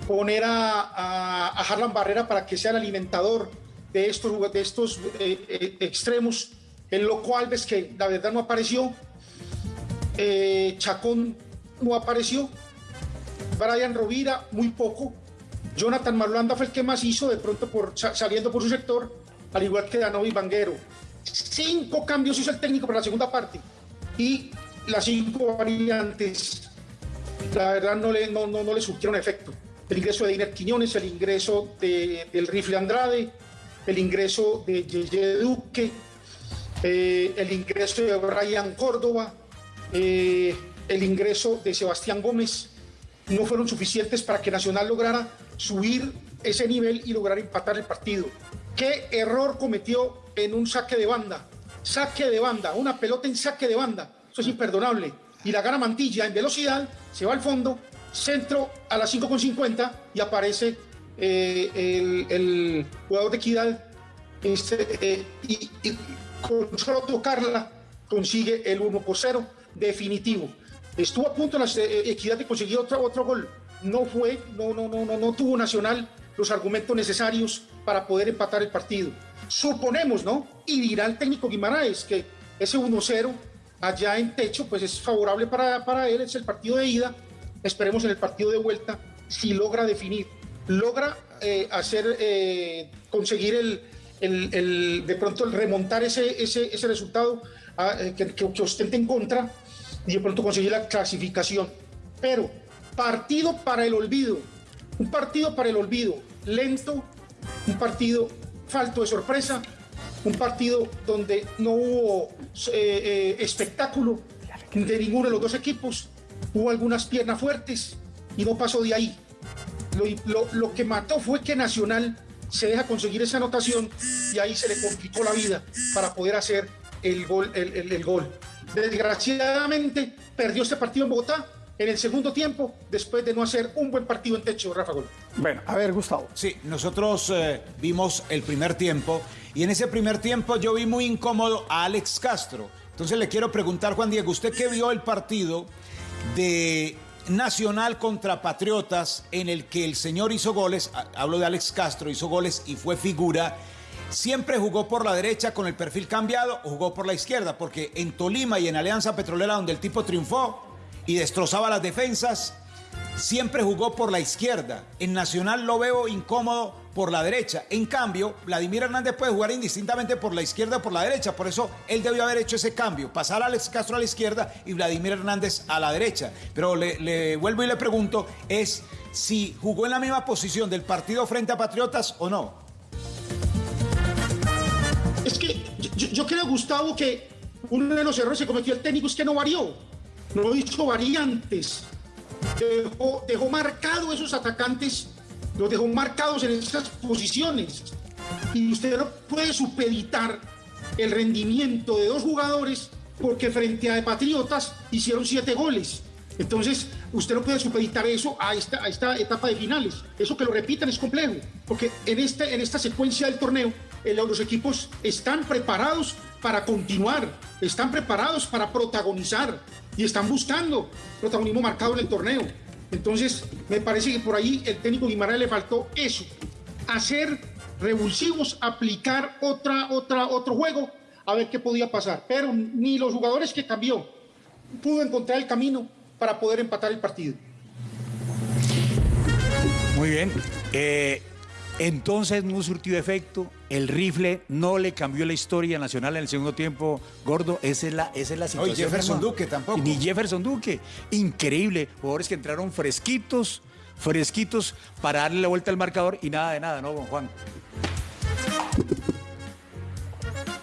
poner a, Harlan Barrera para que sea el alimentador de estos, de estos eh, extremos, en lo cual ves que la verdad no apareció, Chacón no apareció, Brian Rovira muy poco, Jonathan Marulanda fue el que más hizo, de pronto por, saliendo por su sector, al igual que Danovi Vanguero. Cinco cambios hizo el técnico para la segunda parte y las cinco variantes, la verdad, no le, no, no, le surgieron efecto. El ingreso de Diner Quiñones, el ingreso de, del Rifle Andrade, el ingreso de Yeye Duque, eh, el ingreso de Brian Córdoba, eh, el ingreso de Sebastián Gómez, no fueron suficientes para que Nacional lograra subir ese nivel y lograr empatar el partido. ¿Qué error cometió en un saque de banda? Saque de banda, una pelota en saque de banda. Eso es imperdonable. Y la gana Mantilla en velocidad, se va al fondo, centro a las 5.50 y aparece eh, el, jugador de Equidad este, eh, y, con solo tocarla consigue el 1 por 0 definitivo. Estuvo a punto la eh, Equidad de conseguir otro, otro gol, no fue, no, no, no, no, tuvo Nacional los argumentos necesarios para poder empatar el partido. Suponemos, ¿no? Y dirá el técnico Guimaraes que ese 1-0 allá en techo, pues es favorable para, para él, es el partido de ida. Esperemos en el partido de vuelta si logra definir, logra eh, hacer, eh, conseguir el, el, el, de pronto el remontar ese, ese, ese resultado ah, eh, que, que, que ostente en contra y de pronto conseguir la clasificación. Pero partido para el olvido, un partido para el olvido, lento, un partido falto de sorpresa, un partido donde no hubo eh, eh, espectáculo de ninguno de los dos equipos, hubo algunas piernas fuertes y no pasó de ahí. Lo, que mató fue que Nacional se deja conseguir esa anotación y ahí se le complicó la vida para poder hacer el gol. el gol. Desgraciadamente perdió este partido en Bogotá en el segundo tiempo después de no hacer un buen partido en techo, Rafa Gol. Bueno, a ver, Gustavo. Sí, nosotros eh, vimos el primer tiempo y en ese primer tiempo yo vi muy incómodo a Alex Castro. Entonces le quiero preguntar, Juan Diego, usted que vio el partido de Nacional contra Patriotas en el que el señor hizo goles, hablo de Alex Castro, hizo goles y fue figura. ¿Siempre jugó por la derecha con el perfil cambiado o jugó por la izquierda? Porque en Tolima y en Alianza Petrolera, donde el tipo triunfó, y destrozaba las defensas. Siempre jugó por la izquierda. En Nacional lo veo incómodo por la derecha. En cambio, Vladimir Hernández puede jugar indistintamente por la izquierda o por la derecha. Por eso él debió haber hecho ese cambio. Pasar a Alex Castro a la izquierda y Vladimir Hernández a la derecha. Pero le, vuelvo y le pregunto, es si jugó en la misma posición del partido frente a Patriotas o no. Es que yo, yo creo, Gustavo, que uno de los errores que cometió el técnico es que no varió no hizo variantes, dejó, dejó marcados esos atacantes, los dejó marcados en esas posiciones. Y usted no puede supeditar el rendimiento de dos jugadores porque frente a Patriotas hicieron siete goles. Entonces, usted no puede supeditar eso a esta, etapa de finales. Eso que lo repitan es complejo, porque en, este, en esta secuencia del torneo, los equipos están preparados para continuar, están preparados para protagonizar, y están buscando protagonismo marcado en el torneo. Entonces, me parece que por ahí el técnico Guimaraes le faltó eso, hacer revulsivos, aplicar otra, otra, otro juego, a ver qué podía pasar. Pero ni los jugadores que cambió pudo encontrar el camino para poder empatar el partido. Muy bien. Eh, Entonces no surtió efecto, el rifle no le cambió la historia nacional en el segundo tiempo, gordo, esa es la, esa es la No, situación. y Jefferson hermano. Duque tampoco. Ni Jefferson Duque, increíble, jugadores que entraron fresquitos, fresquitos para darle la vuelta al marcador y nada de nada, ¿no, don Juan?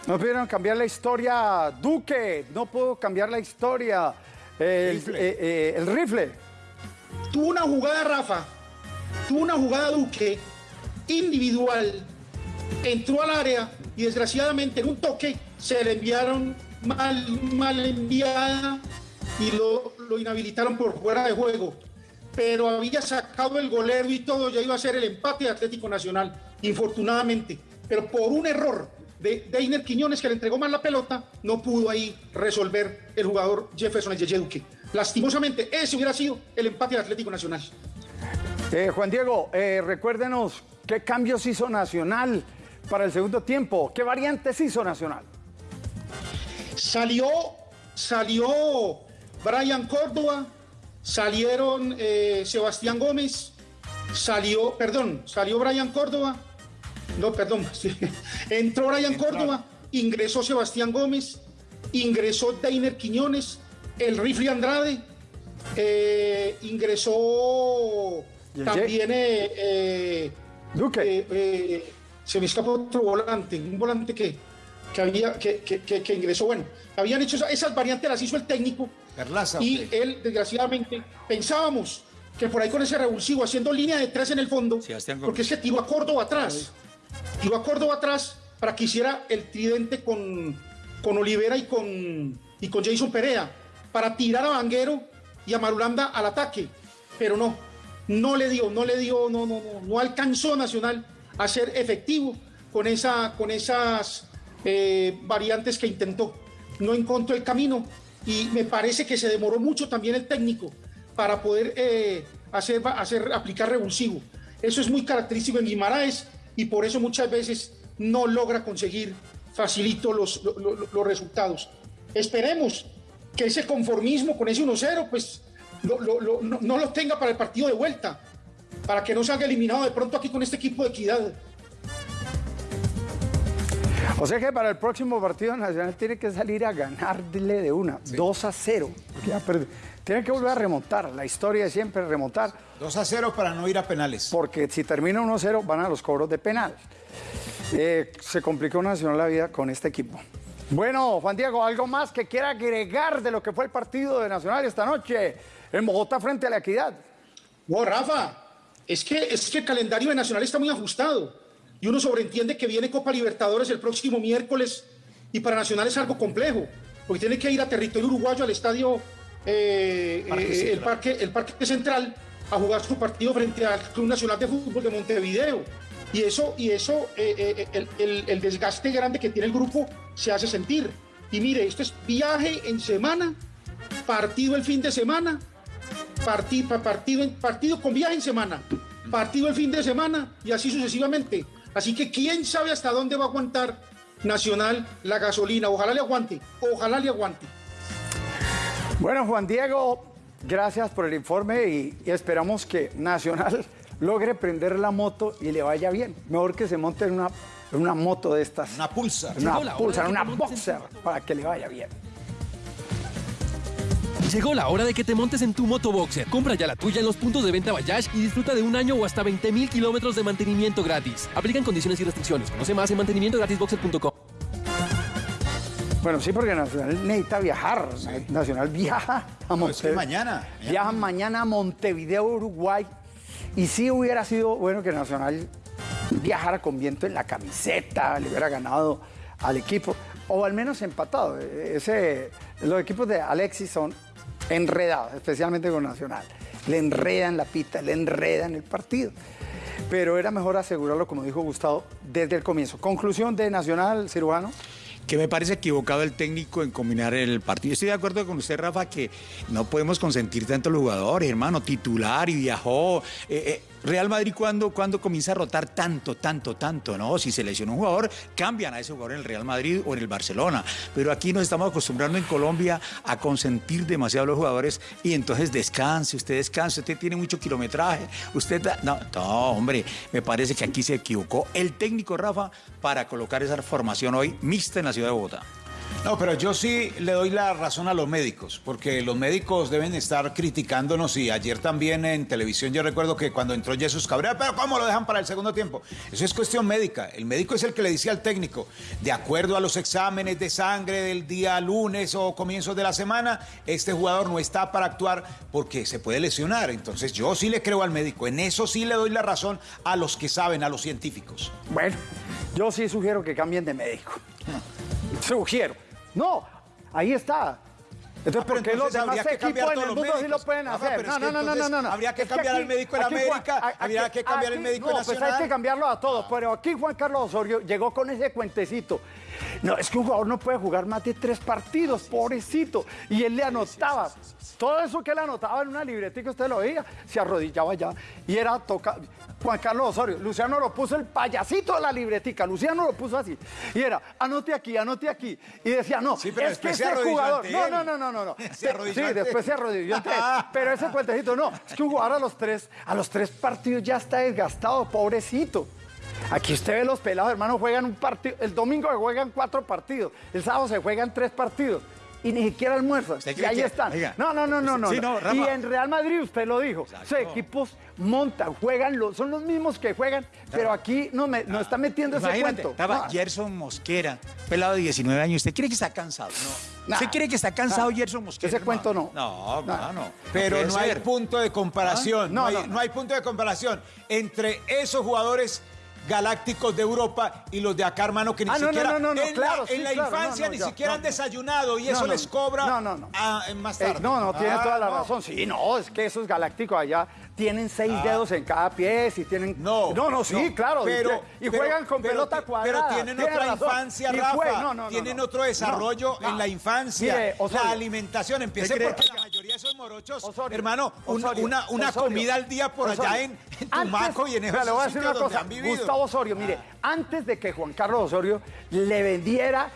No pudieron cambiar la historia, Duque, no pudo cambiar la historia. El, Rifle. eh, eh, el rifle. Tuvo una jugada, Rafa, tuvo una jugada Duque individual, entró al área y desgraciadamente en un toque se le enviaron mal, mal enviada y lo, lo inhabilitaron por fuera de juego. Pero había sacado el golero y todo, ya iba a ser el empate de Atlético Nacional, infortunadamente. Pero por un error de Deiner Quiñones que le entregó mal la pelota, no pudo ahí resolver el jugador Jefferson el Yeye Duque. Lastimosamente, ese hubiera sido el empate de Atlético Nacional. Eh, Juan Diego, eh, recuérdenos qué cambios hizo Nacional para el segundo tiempo, qué variantes hizo Nacional. Salió, salió Brian Córdoba, salieron eh, Sebastián Gómez, salió, perdón, salió Brian Córdoba, no, perdón, entró Brian Córdoba, ingresó Sebastián Gómez, ingresó Deiner Quiñones, el Rifle Andrade, eh, ingresó ¿Y el también eh, Duque. eh, eh, se me escapó otro volante, un volante que, que había que, que- ingresó. Bueno, habían hecho esa- esas variantes, las hizo el técnico. Perlaza, y él, desgraciadamente, pensábamos que por ahí con ese revulsivo, haciendo línea de tres en el fondo, porque es que tiró a Córdoba atrás. Tiró a Córdoba atrás para que hiciera el tridente con, con Olivera y con, y con Jason Perea, para tirar a Vanguero y a Marulanda al ataque. Pero no, no le dio, no le dio, no, no, no, no alcanzó Nacional a ser efectivo con, esa, con esas eh, variantes que intentó. No encontró el camino y me parece que se demoró mucho también el técnico para poder eh, hacer, hacer, aplicar revulsivo. Eso es muy característico en Guimaraes y por eso muchas veces no logra conseguir facilito los, lo- lo- los resultados. Esperemos que ese conformismo con ese 1-0 pues lo- lo- lo- no, no lo tenga para el partido de vuelta, para que no salga eliminado de pronto aquí con este equipo de equidad. O sea que para el próximo partido Nacional tiene que salir a ganarle de una, 2 a 0. porque ya. Tiene que volver a remontar, la historia de siempre remontar. 2 a 0 para no ir a penales. Porque si termina 1 a 0 van a los cobros de penal. Eh, se complicó Nacional la vida con este equipo. Bueno, Juan Diego, ¿algo más que quiera agregar de lo que fue el partido de Nacional esta noche en Bogotá frente a la Equidad? No, Rafa, es que, es que el calendario de Nacional está muy ajustado y uno sobreentiende que viene Copa Libertadores el próximo miércoles y para Nacional es algo complejo, porque tiene que ir a territorio uruguayo al estadio, eh, Parque eh, el, Central. parque, el Parque Central, a jugar su partido frente al Club Nacional de Fútbol de Montevideo. Y eso, y eso eh, el, el- el desgaste grande que tiene el grupo se hace sentir. Y mire, esto es viaje en semana, partido el fin de semana, partido, partido, partido con viaje en semana, partido el fin de semana y así sucesivamente. Así que quién sabe hasta dónde va a aguantar Nacional la gasolina. Ojalá le aguante, ojalá le aguante. Bueno, Juan Diego, gracias por el informe y, y esperamos que Nacional logre prender la moto y le vaya bien. Mejor que se monte en una, en una moto de estas. Una pulsa. Una pulsa, una boxer, para que le vaya bien. Llegó la hora de que te montes en tu moto boxer. Compra ya la tuya en los puntos de venta Bayash y disfruta de un año o hasta 20 mil kilómetros de mantenimiento gratis. Aplican condiciones y restricciones. Conoce más en mantenimientogratisboxer.com. Bueno, sí, porque Nacional necesita viajar. Nacional viaja a No, es que Montevideo. mañana. Viaja mañana a Montevideo, Uruguay. Y sí hubiera sido bueno que Nacional viajara con viento en la camiseta, le hubiera ganado al equipo, o al menos empatado. Ese, los equipos de Alexis son enredados, especialmente con Nacional. Le enredan la pita, le enredan el partido. Pero era mejor asegurarlo, como dijo Gustavo, desde el comienzo. Conclusión de Nacional, cirujano. que me parece equivocado el técnico en combinar el partido. Estoy de acuerdo con usted, Rafa, que no podemos consentir tanto a los jugadores, hermano, titular y viajó. Eh, eh, Real Madrid cuando comienza a rotar tanto, tanto, tanto, ¿no? Si se lesiona un jugador, cambian a ese jugador en el Real Madrid o en el Barcelona. Pero aquí nos estamos acostumbrando en Colombia a consentir demasiado a los jugadores y entonces descanse, usted descanse, usted tiene mucho kilometraje, usted... No, no, hombre, me parece que aquí se equivocó el técnico Rafa para colocar esa formación hoy mixta en la ciudad de Bogotá. No, pero yo sí le doy la razón a los médicos, porque los médicos deben estar criticándonos y ayer también en televisión yo recuerdo que cuando entró Jesús Cabrera, pero ¿cómo lo dejan para el segundo tiempo? Eso es cuestión médica. El médico es el que le decía al técnico, de acuerdo a los exámenes de sangre del día lunes o comienzos de la semana, este jugador no está para actuar porque se puede lesionar. Entonces yo sí le creo al médico, en eso sí le doy la razón a los que saben, a los científicos. Bueno, yo sí sugiero que cambien de médico. Sugiero. No, ahí está. Entonces, Ah, ¿por qué los entonces demás equipos en el mundo sí lo pueden Rafa, hacer? No, no, no, no, no, no, no. habría que cambiar aquí- al médico en aquí América, a- habría aquí- que cambiar aquí- médico en No, pues hay Nacional. que cambiarlo a todos. Pero aquí Juan Carlos Osorio llegó con ese cuentecito. No, es que un jugador no puede jugar más de tres partidos, pobrecito. Y él le anotaba. Todo eso que él anotaba en una libretica, usted lo veía, se arrodillaba ya. Y era tocar. Juan Carlos Osorio, Luciano lo puso el payasito de la libretica, Luciano lo puso así. Y era, anote aquí, anote aquí. Y decía, no, Sí, pero es que ese jugador. No, no, no, no, no, no. Se arrodilló Sí, después se arrodilló ante él. Pero ese cuentecito, no, es que un jugador a los tres, a los tres partidos ya está desgastado, pobrecito. Aquí usted ve los pelados, hermano, juegan un partido, el domingo se juegan cuatro partidos, el sábado se juegan tres partidos. Y ni siquiera almuerzan. ¿Usted Y ahí que- están. oiga, no, no, no, no, no. sí, no. no, y en Real Madrid, usted lo dijo, esos equipos montan, juegan, los, son los mismos que juegan, pero aquí no me, nos está metiendo ese cuento. estaba No. Gerson Mosquera, pelado de 19 años. ¿Usted cree que está cansado? No. ¿Usted Nah. cree que está cansado Nah. Gerson Mosquera? Ese cuento no. No, no, no. Pero no hay ser. punto de comparación. ¿Ah? No, No, hay, no, no hay punto de comparación entre esos jugadores galácticos de Europa y los de acá, hermano, que ni Ah, no, siquiera no, no, no, en claro, la, sí, en la claro, infancia ni siquiera han desayunado y eso les cobra más Eh, tarde. no, no, tiene Ah, toda la razón. Sí, no, es que esos galácticos allá tienen seis Ah. dedos en cada pie y tienen. No, no, no, sí, no, claro. pero- y pero- juegan con pero pelota cuadrada. Pero tienen tiene otra infancia, Rafa. fue- no, no, no, tienen otro desarrollo en la infancia. Mire, Osorio. la alimentación. Empiece porque la mayoría de esos morochos, Osorio, hermano, Osorio, una, una Osorio, comida al día por allá en, en Antes- Tumaco y en esos le voy a decir una cosa. han vivido. Gustavo Osorio, mire, antes de que Juan Carlos Osorio le vendiera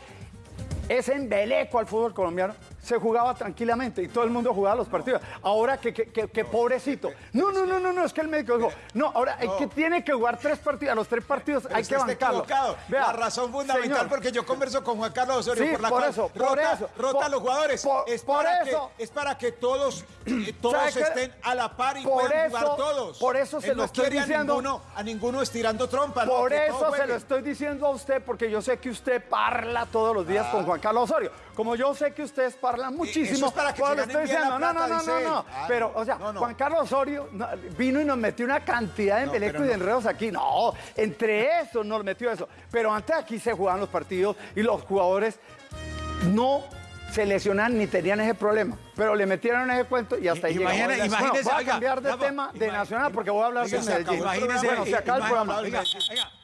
ese embeleco al fútbol colombiano, se jugaba tranquilamente y todo el mundo jugaba los partidos. Ahora que, que, que- que pobrecito. No, no, no, no, no, es que el médico dijo, no, ahora el que tiene que jugar tres partidos, a los tres partidos hay usted que bancarlo. Vea, la razón fundamental, señor, porque yo converso con Juan Carlos Osorio, Sí, por la por cual eso, por rota, eso, rota por- a los jugadores. por- es, para eso. que, es para que todos, eh, todos estén a la par y Por puedan eso- jugar todos. por eso se Él lo no estoy quiere diciendo. A ninguno, a ninguno estirando trompa. Por eso se lo estoy diciendo a usted, porque yo sé que usted parla todos los días con Juan Carlos Osorio. Como yo sé que ustedes parlan muchísimo, Eso es para que se lo ganen estoy bien la diciendo. No, no, no, no, no. Ah, Pero, o sea, no, no. Juan Carlos Osorio no, vino y nos metió una cantidad de embelecos y de enredos aquí. No, entre eso nos metió eso. Pero antes aquí se jugaban los partidos y los jugadores no se lesionan ni tenían ese problema. Pero le metieron ese cuento y hasta ahí llegamos. Imagina- Bueno, imagínese, voy a oiga, cambiar de tema de Nacional porque voy a hablar Oiga, de Medellín. el Imagínese, bueno, se acaba el programa.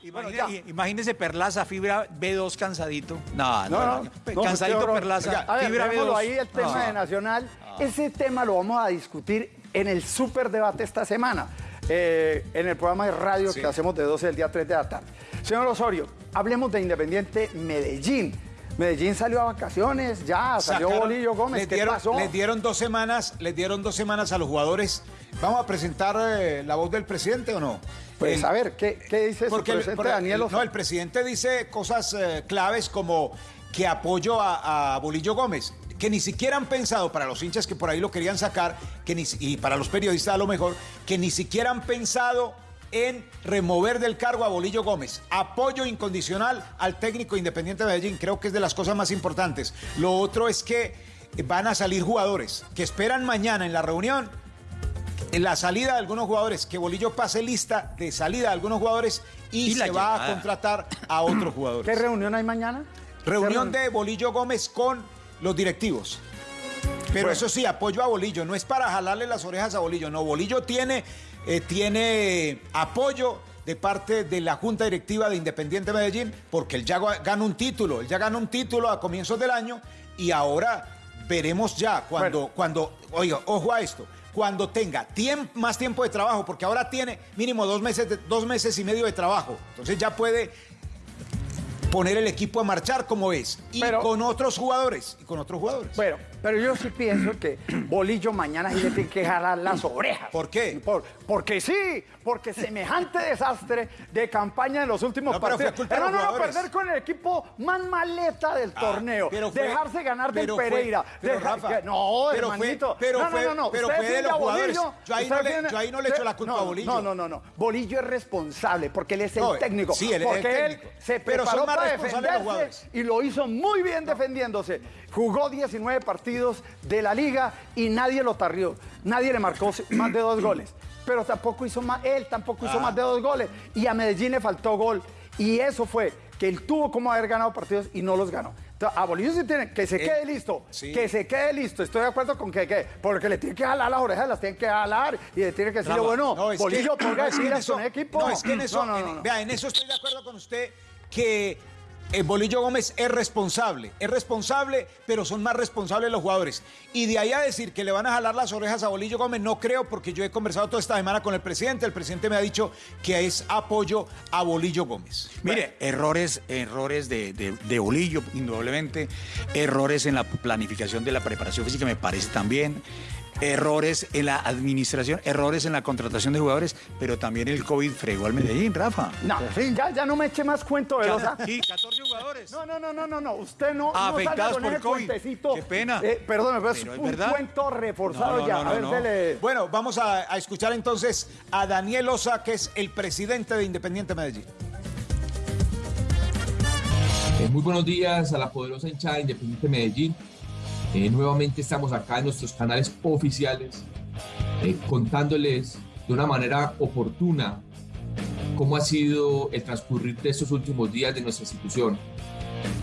imagínese- imagínese Perlaza, fibra B2 cansadito. No, no, No, no, cansadito. Perlaza, a ver, fibra dejémoslo B2. ahí el tema de Nacional. Ese tema lo vamos a discutir en el superdebate esta semana, eh, en el programa de radio Sí. que hacemos de 12 del día 3 de la tarde. Señor Osorio, hablemos de Independiente Medellín. Medellín salió a vacaciones, ya salió Sacaron- Bolillo Gómez. les ¿Qué dieron, pasó? Les dieron dos semanas, les dieron dos semanas a los jugadores. ¿Vamos a presentar eh, la voz del presidente o no? Pues El- a ver, ¿qué, qué dice su Porque el, presidente porque Daniel no, el presidente dice cosas eh, claves como que apoyo a, a Bolillo Gómez, que ni siquiera han pensado, para los hinchas que por ahí lo querían sacar, que ni, y para los periodistas a lo mejor, que ni siquiera han pensado en remover del cargo a Bolillo Gómez. Apoyo incondicional al técnico independiente de Medellín, creo que es de las cosas más importantes. Lo otro es que van a salir jugadores que esperan mañana en la reunión en la salida de algunos jugadores, que Bolillo pase lista de salida de algunos jugadores y, se va a contratar a otros ¿Qué jugadores. reunión hay mañana? Reunión ¿Qué de Bolillo Gómez con los directivos. Pero Bueno. eso sí, apoyo a Bolillo, no es para jalarle las orejas a Bolillo, no, Bolillo tiene, eh, tiene apoyo de parte de la Junta Directiva de Independiente Medellín, porque él ya gana un título, él ya gana un título a comienzos del año y ahora veremos ya cuando, cuando, oiga, ojo a esto, cuando tenga más tiempo de trabajo, porque ahora tiene mínimo dos meses, de- dos meses y medio de trabajo. Entonces ya puede poner el equipo a marchar como es. Y con otros jugadores. Y con otros jugadores. Bueno, pero yo sí pienso que Bolillo mañana sí le tiene que jalar las orejas. ¿Por qué? Por- porque sí, porque semejante desastre de campaña en los últimos No, pero fue partidos. los no, no, perder con el equipo más maleta del Ah, torneo. pero fue- dejarse ganar del pero fue- Pereira. pero, dejar- Rafa, que- no, pero fue- hermanito. pero no, no, fue- no, no. pero fue de los jugadores. Bolillo, Yo ahí no le- defiende- yo ahí no le echo la culpa a Bolillo. No, no, no, no. Bolillo es responsable porque él es el No, técnico. sí, él es el porque él técnico. se Pero preparó son más para los defenderse y lo hizo muy bien defendiéndose. Jugó 19 partidos de la liga y nadie lo tarrió. Nadie le marcó más de dos goles. Pero tampoco hizo más, él tampoco hizo Ah. más de dos goles. Y a Medellín le faltó gol. Y eso fue que él tuvo como haber ganado partidos y no los ganó. Entonces, a Bolillo sí tiene que se Él- quede listo. sí. Que se quede listo. Estoy de acuerdo con que, que porque le tiene que jalar las orejas, las tiene que jalar y le tiene que decirle, Rafa, bueno, no, Bolillo, ponga no, es que en eso- con el equipo. No, es que en eso, No, en- vea, en eso estoy de acuerdo con usted que eh, Bolillo Gómez es responsable, es responsable, pero son más responsables los jugadores. Y de ahí a decir que le van a jalar las orejas a Bolillo Gómez, no creo, porque yo he conversado toda esta semana con el presidente, el presidente me ha dicho que es apoyo a Bolillo Gómez. Mire, errores, errores de, de, de Bolillo, indudablemente, errores en la planificación de la preparación física, me parece también, errores en la administración, errores en la contratación de jugadores, pero también el COVID fregó al Medellín, Rafa. No, sí, ya, ya no me eche más cuento, Velosa. Sí, 14 jugadores. No, no, no, no, no, no. Usted no, no salga Afectados con por ese COVID. cuentecito. Qué pena. Eh, perdóneme, pero es Pero es un verdad. cuento reforzado No, no, ya. no, no, a ver, no. dele. Bueno, vamos a, a escuchar entonces a Daniel Osa, que es el presidente de Independiente Medellín. Eh, muy buenos días a la poderosa hinchada de Independiente Medellín. Eh, nuevamente estamos acá en nuestros canales oficiales eh, contándoles de una manera oportuna cómo ha sido el transcurrir de estos últimos días de nuestra institución.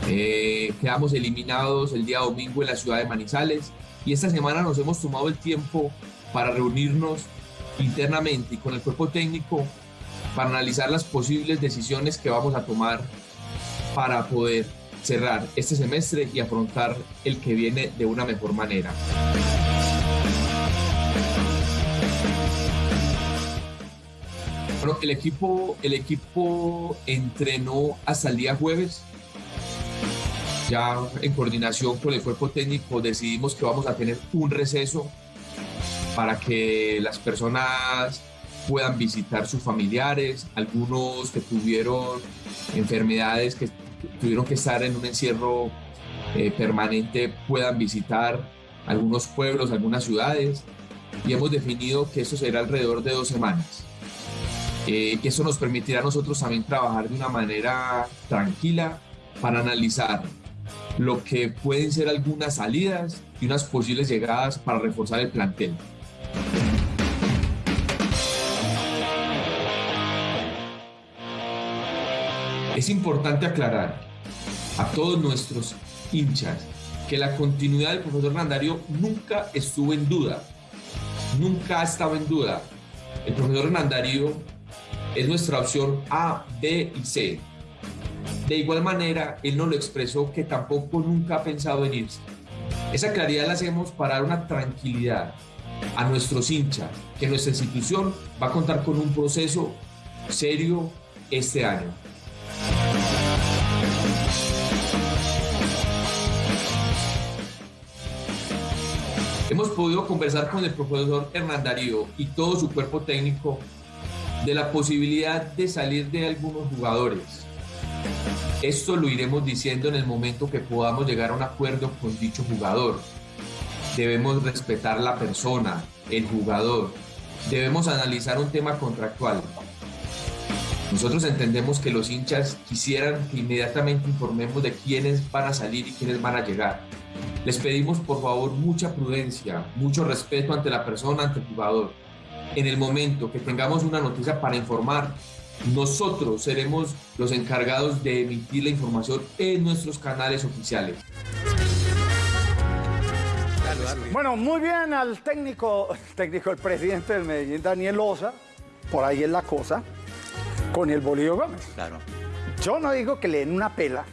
Eh, quedamos eliminados el día domingo en la ciudad de Manizales y esta semana nos hemos tomado el tiempo para reunirnos internamente y con el cuerpo técnico para analizar las posibles decisiones que vamos a tomar para poder cerrar este semestre y afrontar el que viene de una mejor manera. Bueno, el equipo, el equipo entrenó hasta el día jueves. Ya en coordinación con el cuerpo técnico decidimos que vamos a tener un receso para que las personas puedan visitar sus familiares, algunos que tuvieron enfermedades que tuvieron que estar en un encierro eh, permanente puedan visitar algunos pueblos, algunas ciudades y hemos definido que eso será alrededor de dos semanas. Eh, que eso nos permitirá a nosotros también trabajar de una manera tranquila para analizar lo que pueden ser algunas salidas y unas posibles llegadas para reforzar el plantel. Es importante aclarar a todos nuestros hinchas que la continuidad del profesor Randario nunca estuvo en duda, nunca ha estado en duda. El profesor Hernandario es nuestra opción A, B y C. De igual manera, él nos lo expresó que tampoco nunca ha pensado en irse. Esa claridad la hacemos para dar una tranquilidad a nuestros hinchas, que nuestra institución va a contar con un proceso serio este año. Hemos podido conversar con el profesor Hernán Darío y todo su cuerpo técnico de la posibilidad de salir de algunos jugadores. Esto lo iremos diciendo en el momento que podamos llegar a un acuerdo con dicho jugador. Debemos respetar la persona, el jugador. Debemos analizar un tema contractual. Nosotros entendemos que los hinchas quisieran que inmediatamente informemos de quiénes van a salir y quiénes van a llegar. Les pedimos por favor mucha prudencia, mucho respeto ante la persona, ante el jugador. En el momento que tengamos una noticia para informar, nosotros seremos los encargados de emitir la información en nuestros canales oficiales. Bueno, muy bien al técnico, el técnico, el presidente del Medellín, Daniel Osa, por ahí es la cosa, con el Bolillo Gómez. Claro. Yo no digo que le den una pela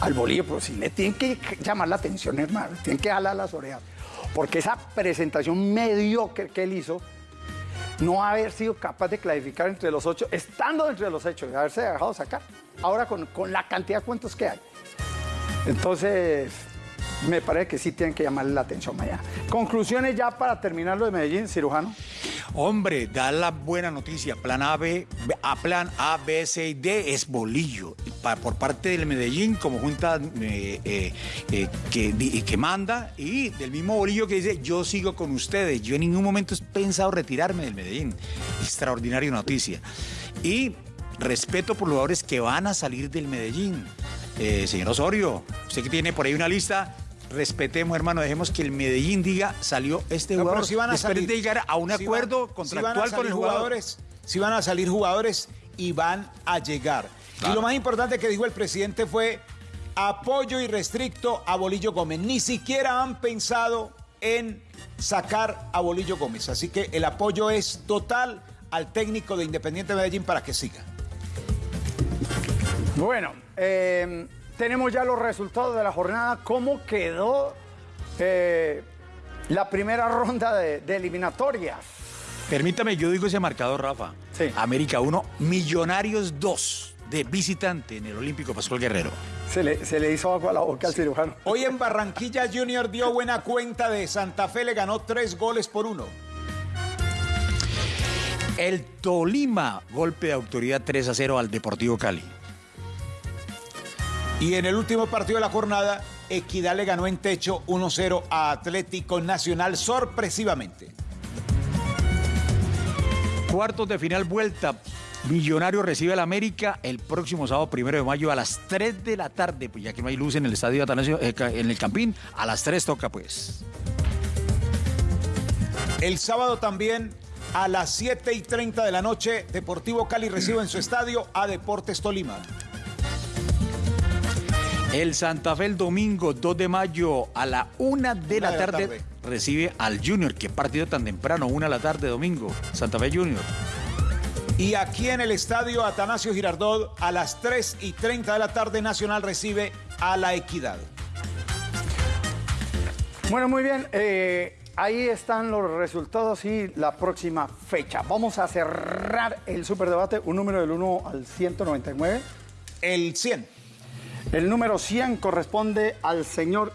al Bolillo, sí le tienen que llamar la atención, hermano, tienen que jalar las orejas. porque esa presentación mediocre que él hizo, no haber sido capaz de clasificar entre los ocho, estando entre los ocho y haberse dejado sacar, ahora con, con la cantidad de cuentos que hay. Entonces, me parece que sí tienen que llamarle la atención mañana. Conclusiones ya para terminar lo de Medellín, cirujano. Hombre, da la buena noticia. Plan A, B, a plan A, B, C y D es bolillo. Por parte del Medellín, como junta eh, eh, eh, que, que manda, y del mismo bolillo que dice, yo sigo con ustedes. Yo en ningún momento he pensado retirarme del Medellín. Extraordinaria noticia. Y respeto por los jugadores que van a salir del Medellín. Señor Osorio, usted que tiene por ahí una lista, respetemos, hermano, dejemos que el Medellín diga, salió este No, jugador. pero sí van a Después salir. de llegar a un acuerdo van- contractual van a con el jugador. jugadores, sí van a salir jugadores y van a llegar. Y lo más importante que dijo el presidente fue apoyo irrestricto a Bolillo Gómez. Ni siquiera han pensado en sacar a Bolillo Gómez. Así que el apoyo es total al técnico de Independiente Medellín para que siga. Bueno, eh, tenemos ya los resultados de la jornada. ¿Cómo quedó eh, la primera ronda de, de eliminatorias? Permítame, yo digo ese marcador, Rafa. América 1, Millonarios 2 de visitante en el Olímpico Pascual Guerrero. Se le, se le hizo agua a la boca al cirujano. Hoy en Barranquilla Junior dio buena cuenta de Santa Fe, le ganó tres goles por uno. El Tolima, golpe de autoridad 3 a 0 al Deportivo Cali. Y en el último partido de la jornada, Equidad le ganó en techo 1-0 a Atlético Nacional sorpresivamente. Cuartos de final vuelta. Millonario recibe al América el próximo sábado primero de mayo a las 3 de la tarde, pues ya que no hay luz en el estadio Atanasio, eh, en el Campín, a las 3 toca pues. El sábado también a las 7 y 30 de la noche, Deportivo Cali recibe en su estadio a Deportes Tolima. El Santa Fe el domingo 2 de mayo a la 1 de la, Una de la tarde, tarde. recibe al Junior. Qué partido tan temprano, 1 de la tarde domingo. Santa Fe Junior. Y aquí en el estadio Atanasio Girardot, a las 3 y 30 de la tarde, Nacional recibe a la Equidad. Bueno, muy bien. eh, ahí están los resultados y la próxima fecha. Vamos a cerrar el superdebate. Un número del 1 al 199. El 100. El número 100 corresponde al señor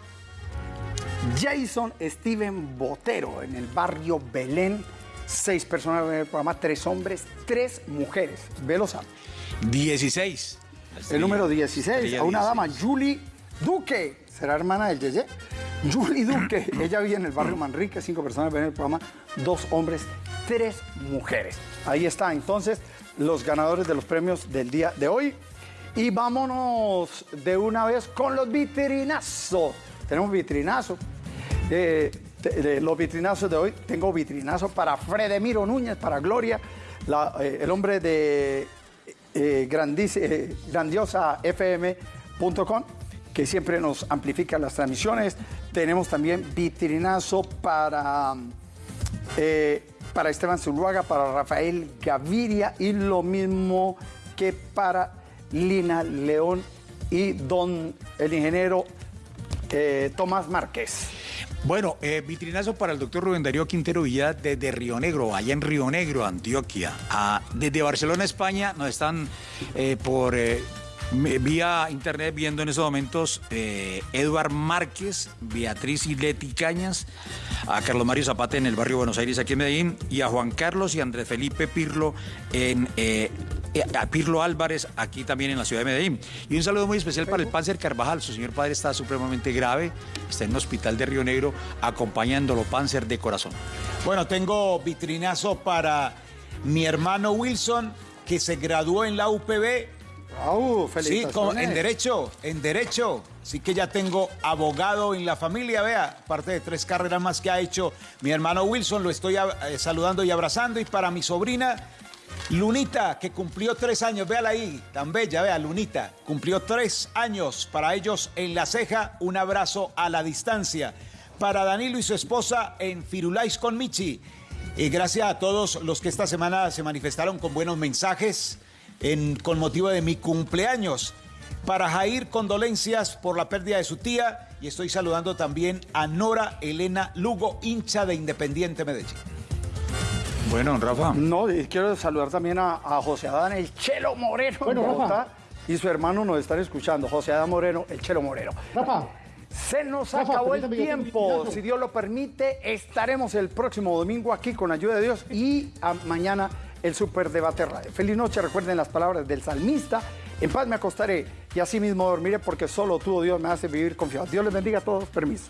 Jason Steven Botero en el barrio Belén. Seis personas en el programa, tres hombres, tres mujeres. Velo sabe. 16. El número 16, Estrella a una 16. dama, Julie Duque. ¿Será hermana del Yeye? Julie Duque. Ella vive en el barrio Manrique. Cinco personas ven el programa. Dos hombres, tres mujeres. Ahí está, entonces, los ganadores de los premios del día de hoy. Y vámonos de una vez con los vitrinazos. Tenemos vitrinazo. Eh, los vitrinazos de hoy, tengo vitrinazo para Fredemiro Núñez, para Gloria, eh, el hombre de eh, eh, grandiosafm.com, que siempre nos amplifica las transmisiones. Tenemos también vitrinazo para, para Esteban Zuluaga, para Rafael Gaviria y lo mismo que para Lina León y don el ingeniero eh, Tomás Márquez. Bueno, eh, vitrinazo para el doctor Rubén Darío Quintero Villa desde Río Negro, allá en Río Negro, Antioquia. Ah, desde Barcelona, España, nos están eh, por vía internet viendo en estos momentos eh, Eduard Márquez, Beatriz y Leti Cañas, a Carlos Mario Zapata en el barrio Buenos Aires, aquí en Medellín, y a Juan Carlos y Andrés Felipe Pirlo en a Pirlo Álvarez, aquí también en la ciudad de Medellín. Y un saludo muy especial para el Panzer Carvajal. Su señor padre está supremamente grave, está en un hospital de Río Negro acompañándolo Panzer de corazón. Bueno, tengo vitrinazo para mi hermano Wilson, que se graduó en la UPB. Sí, felicitaciones. con- en derecho, en derecho. Así que ya tengo abogado en la familia, vea, aparte de tres carreras más que ha hecho mi hermano Wilson, lo estoy eh, saludando y abrazando. Y para mi sobrina, Lunita, que cumplió tres años, véala ahí, tan bella, vea, Lunita, cumplió tres años. Para ellos en la ceja, un abrazo a la distancia. Para Danilo y su esposa en Firulais con Michi. Y gracias a todos los que esta semana se manifestaron con buenos mensajes en- con motivo de mi cumpleaños. Para Jair, condolencias por la pérdida de su tía. Y estoy saludando también a Nora Elena Lugo, hincha de Independiente Medellín. Bueno, Rafa. No, quiero saludar también a, a José Adán, el Chelo Moreno. en Bueno, Rafa. Y su hermano nos están escuchando, José Adán Moreno, el Chelo Moreno. Rafa. Se nos Rafa, acabó el tiempo. Si Dios lo permite, estaremos el próximo domingo aquí con ayuda de Dios y a- mañana el Superdebate Radio. Feliz noche, recuerden las palabras del salmista. En paz me acostaré y así mismo dormiré porque solo tú, oh Dios, me hace vivir confiado. Dios les bendiga a todos. Permiso.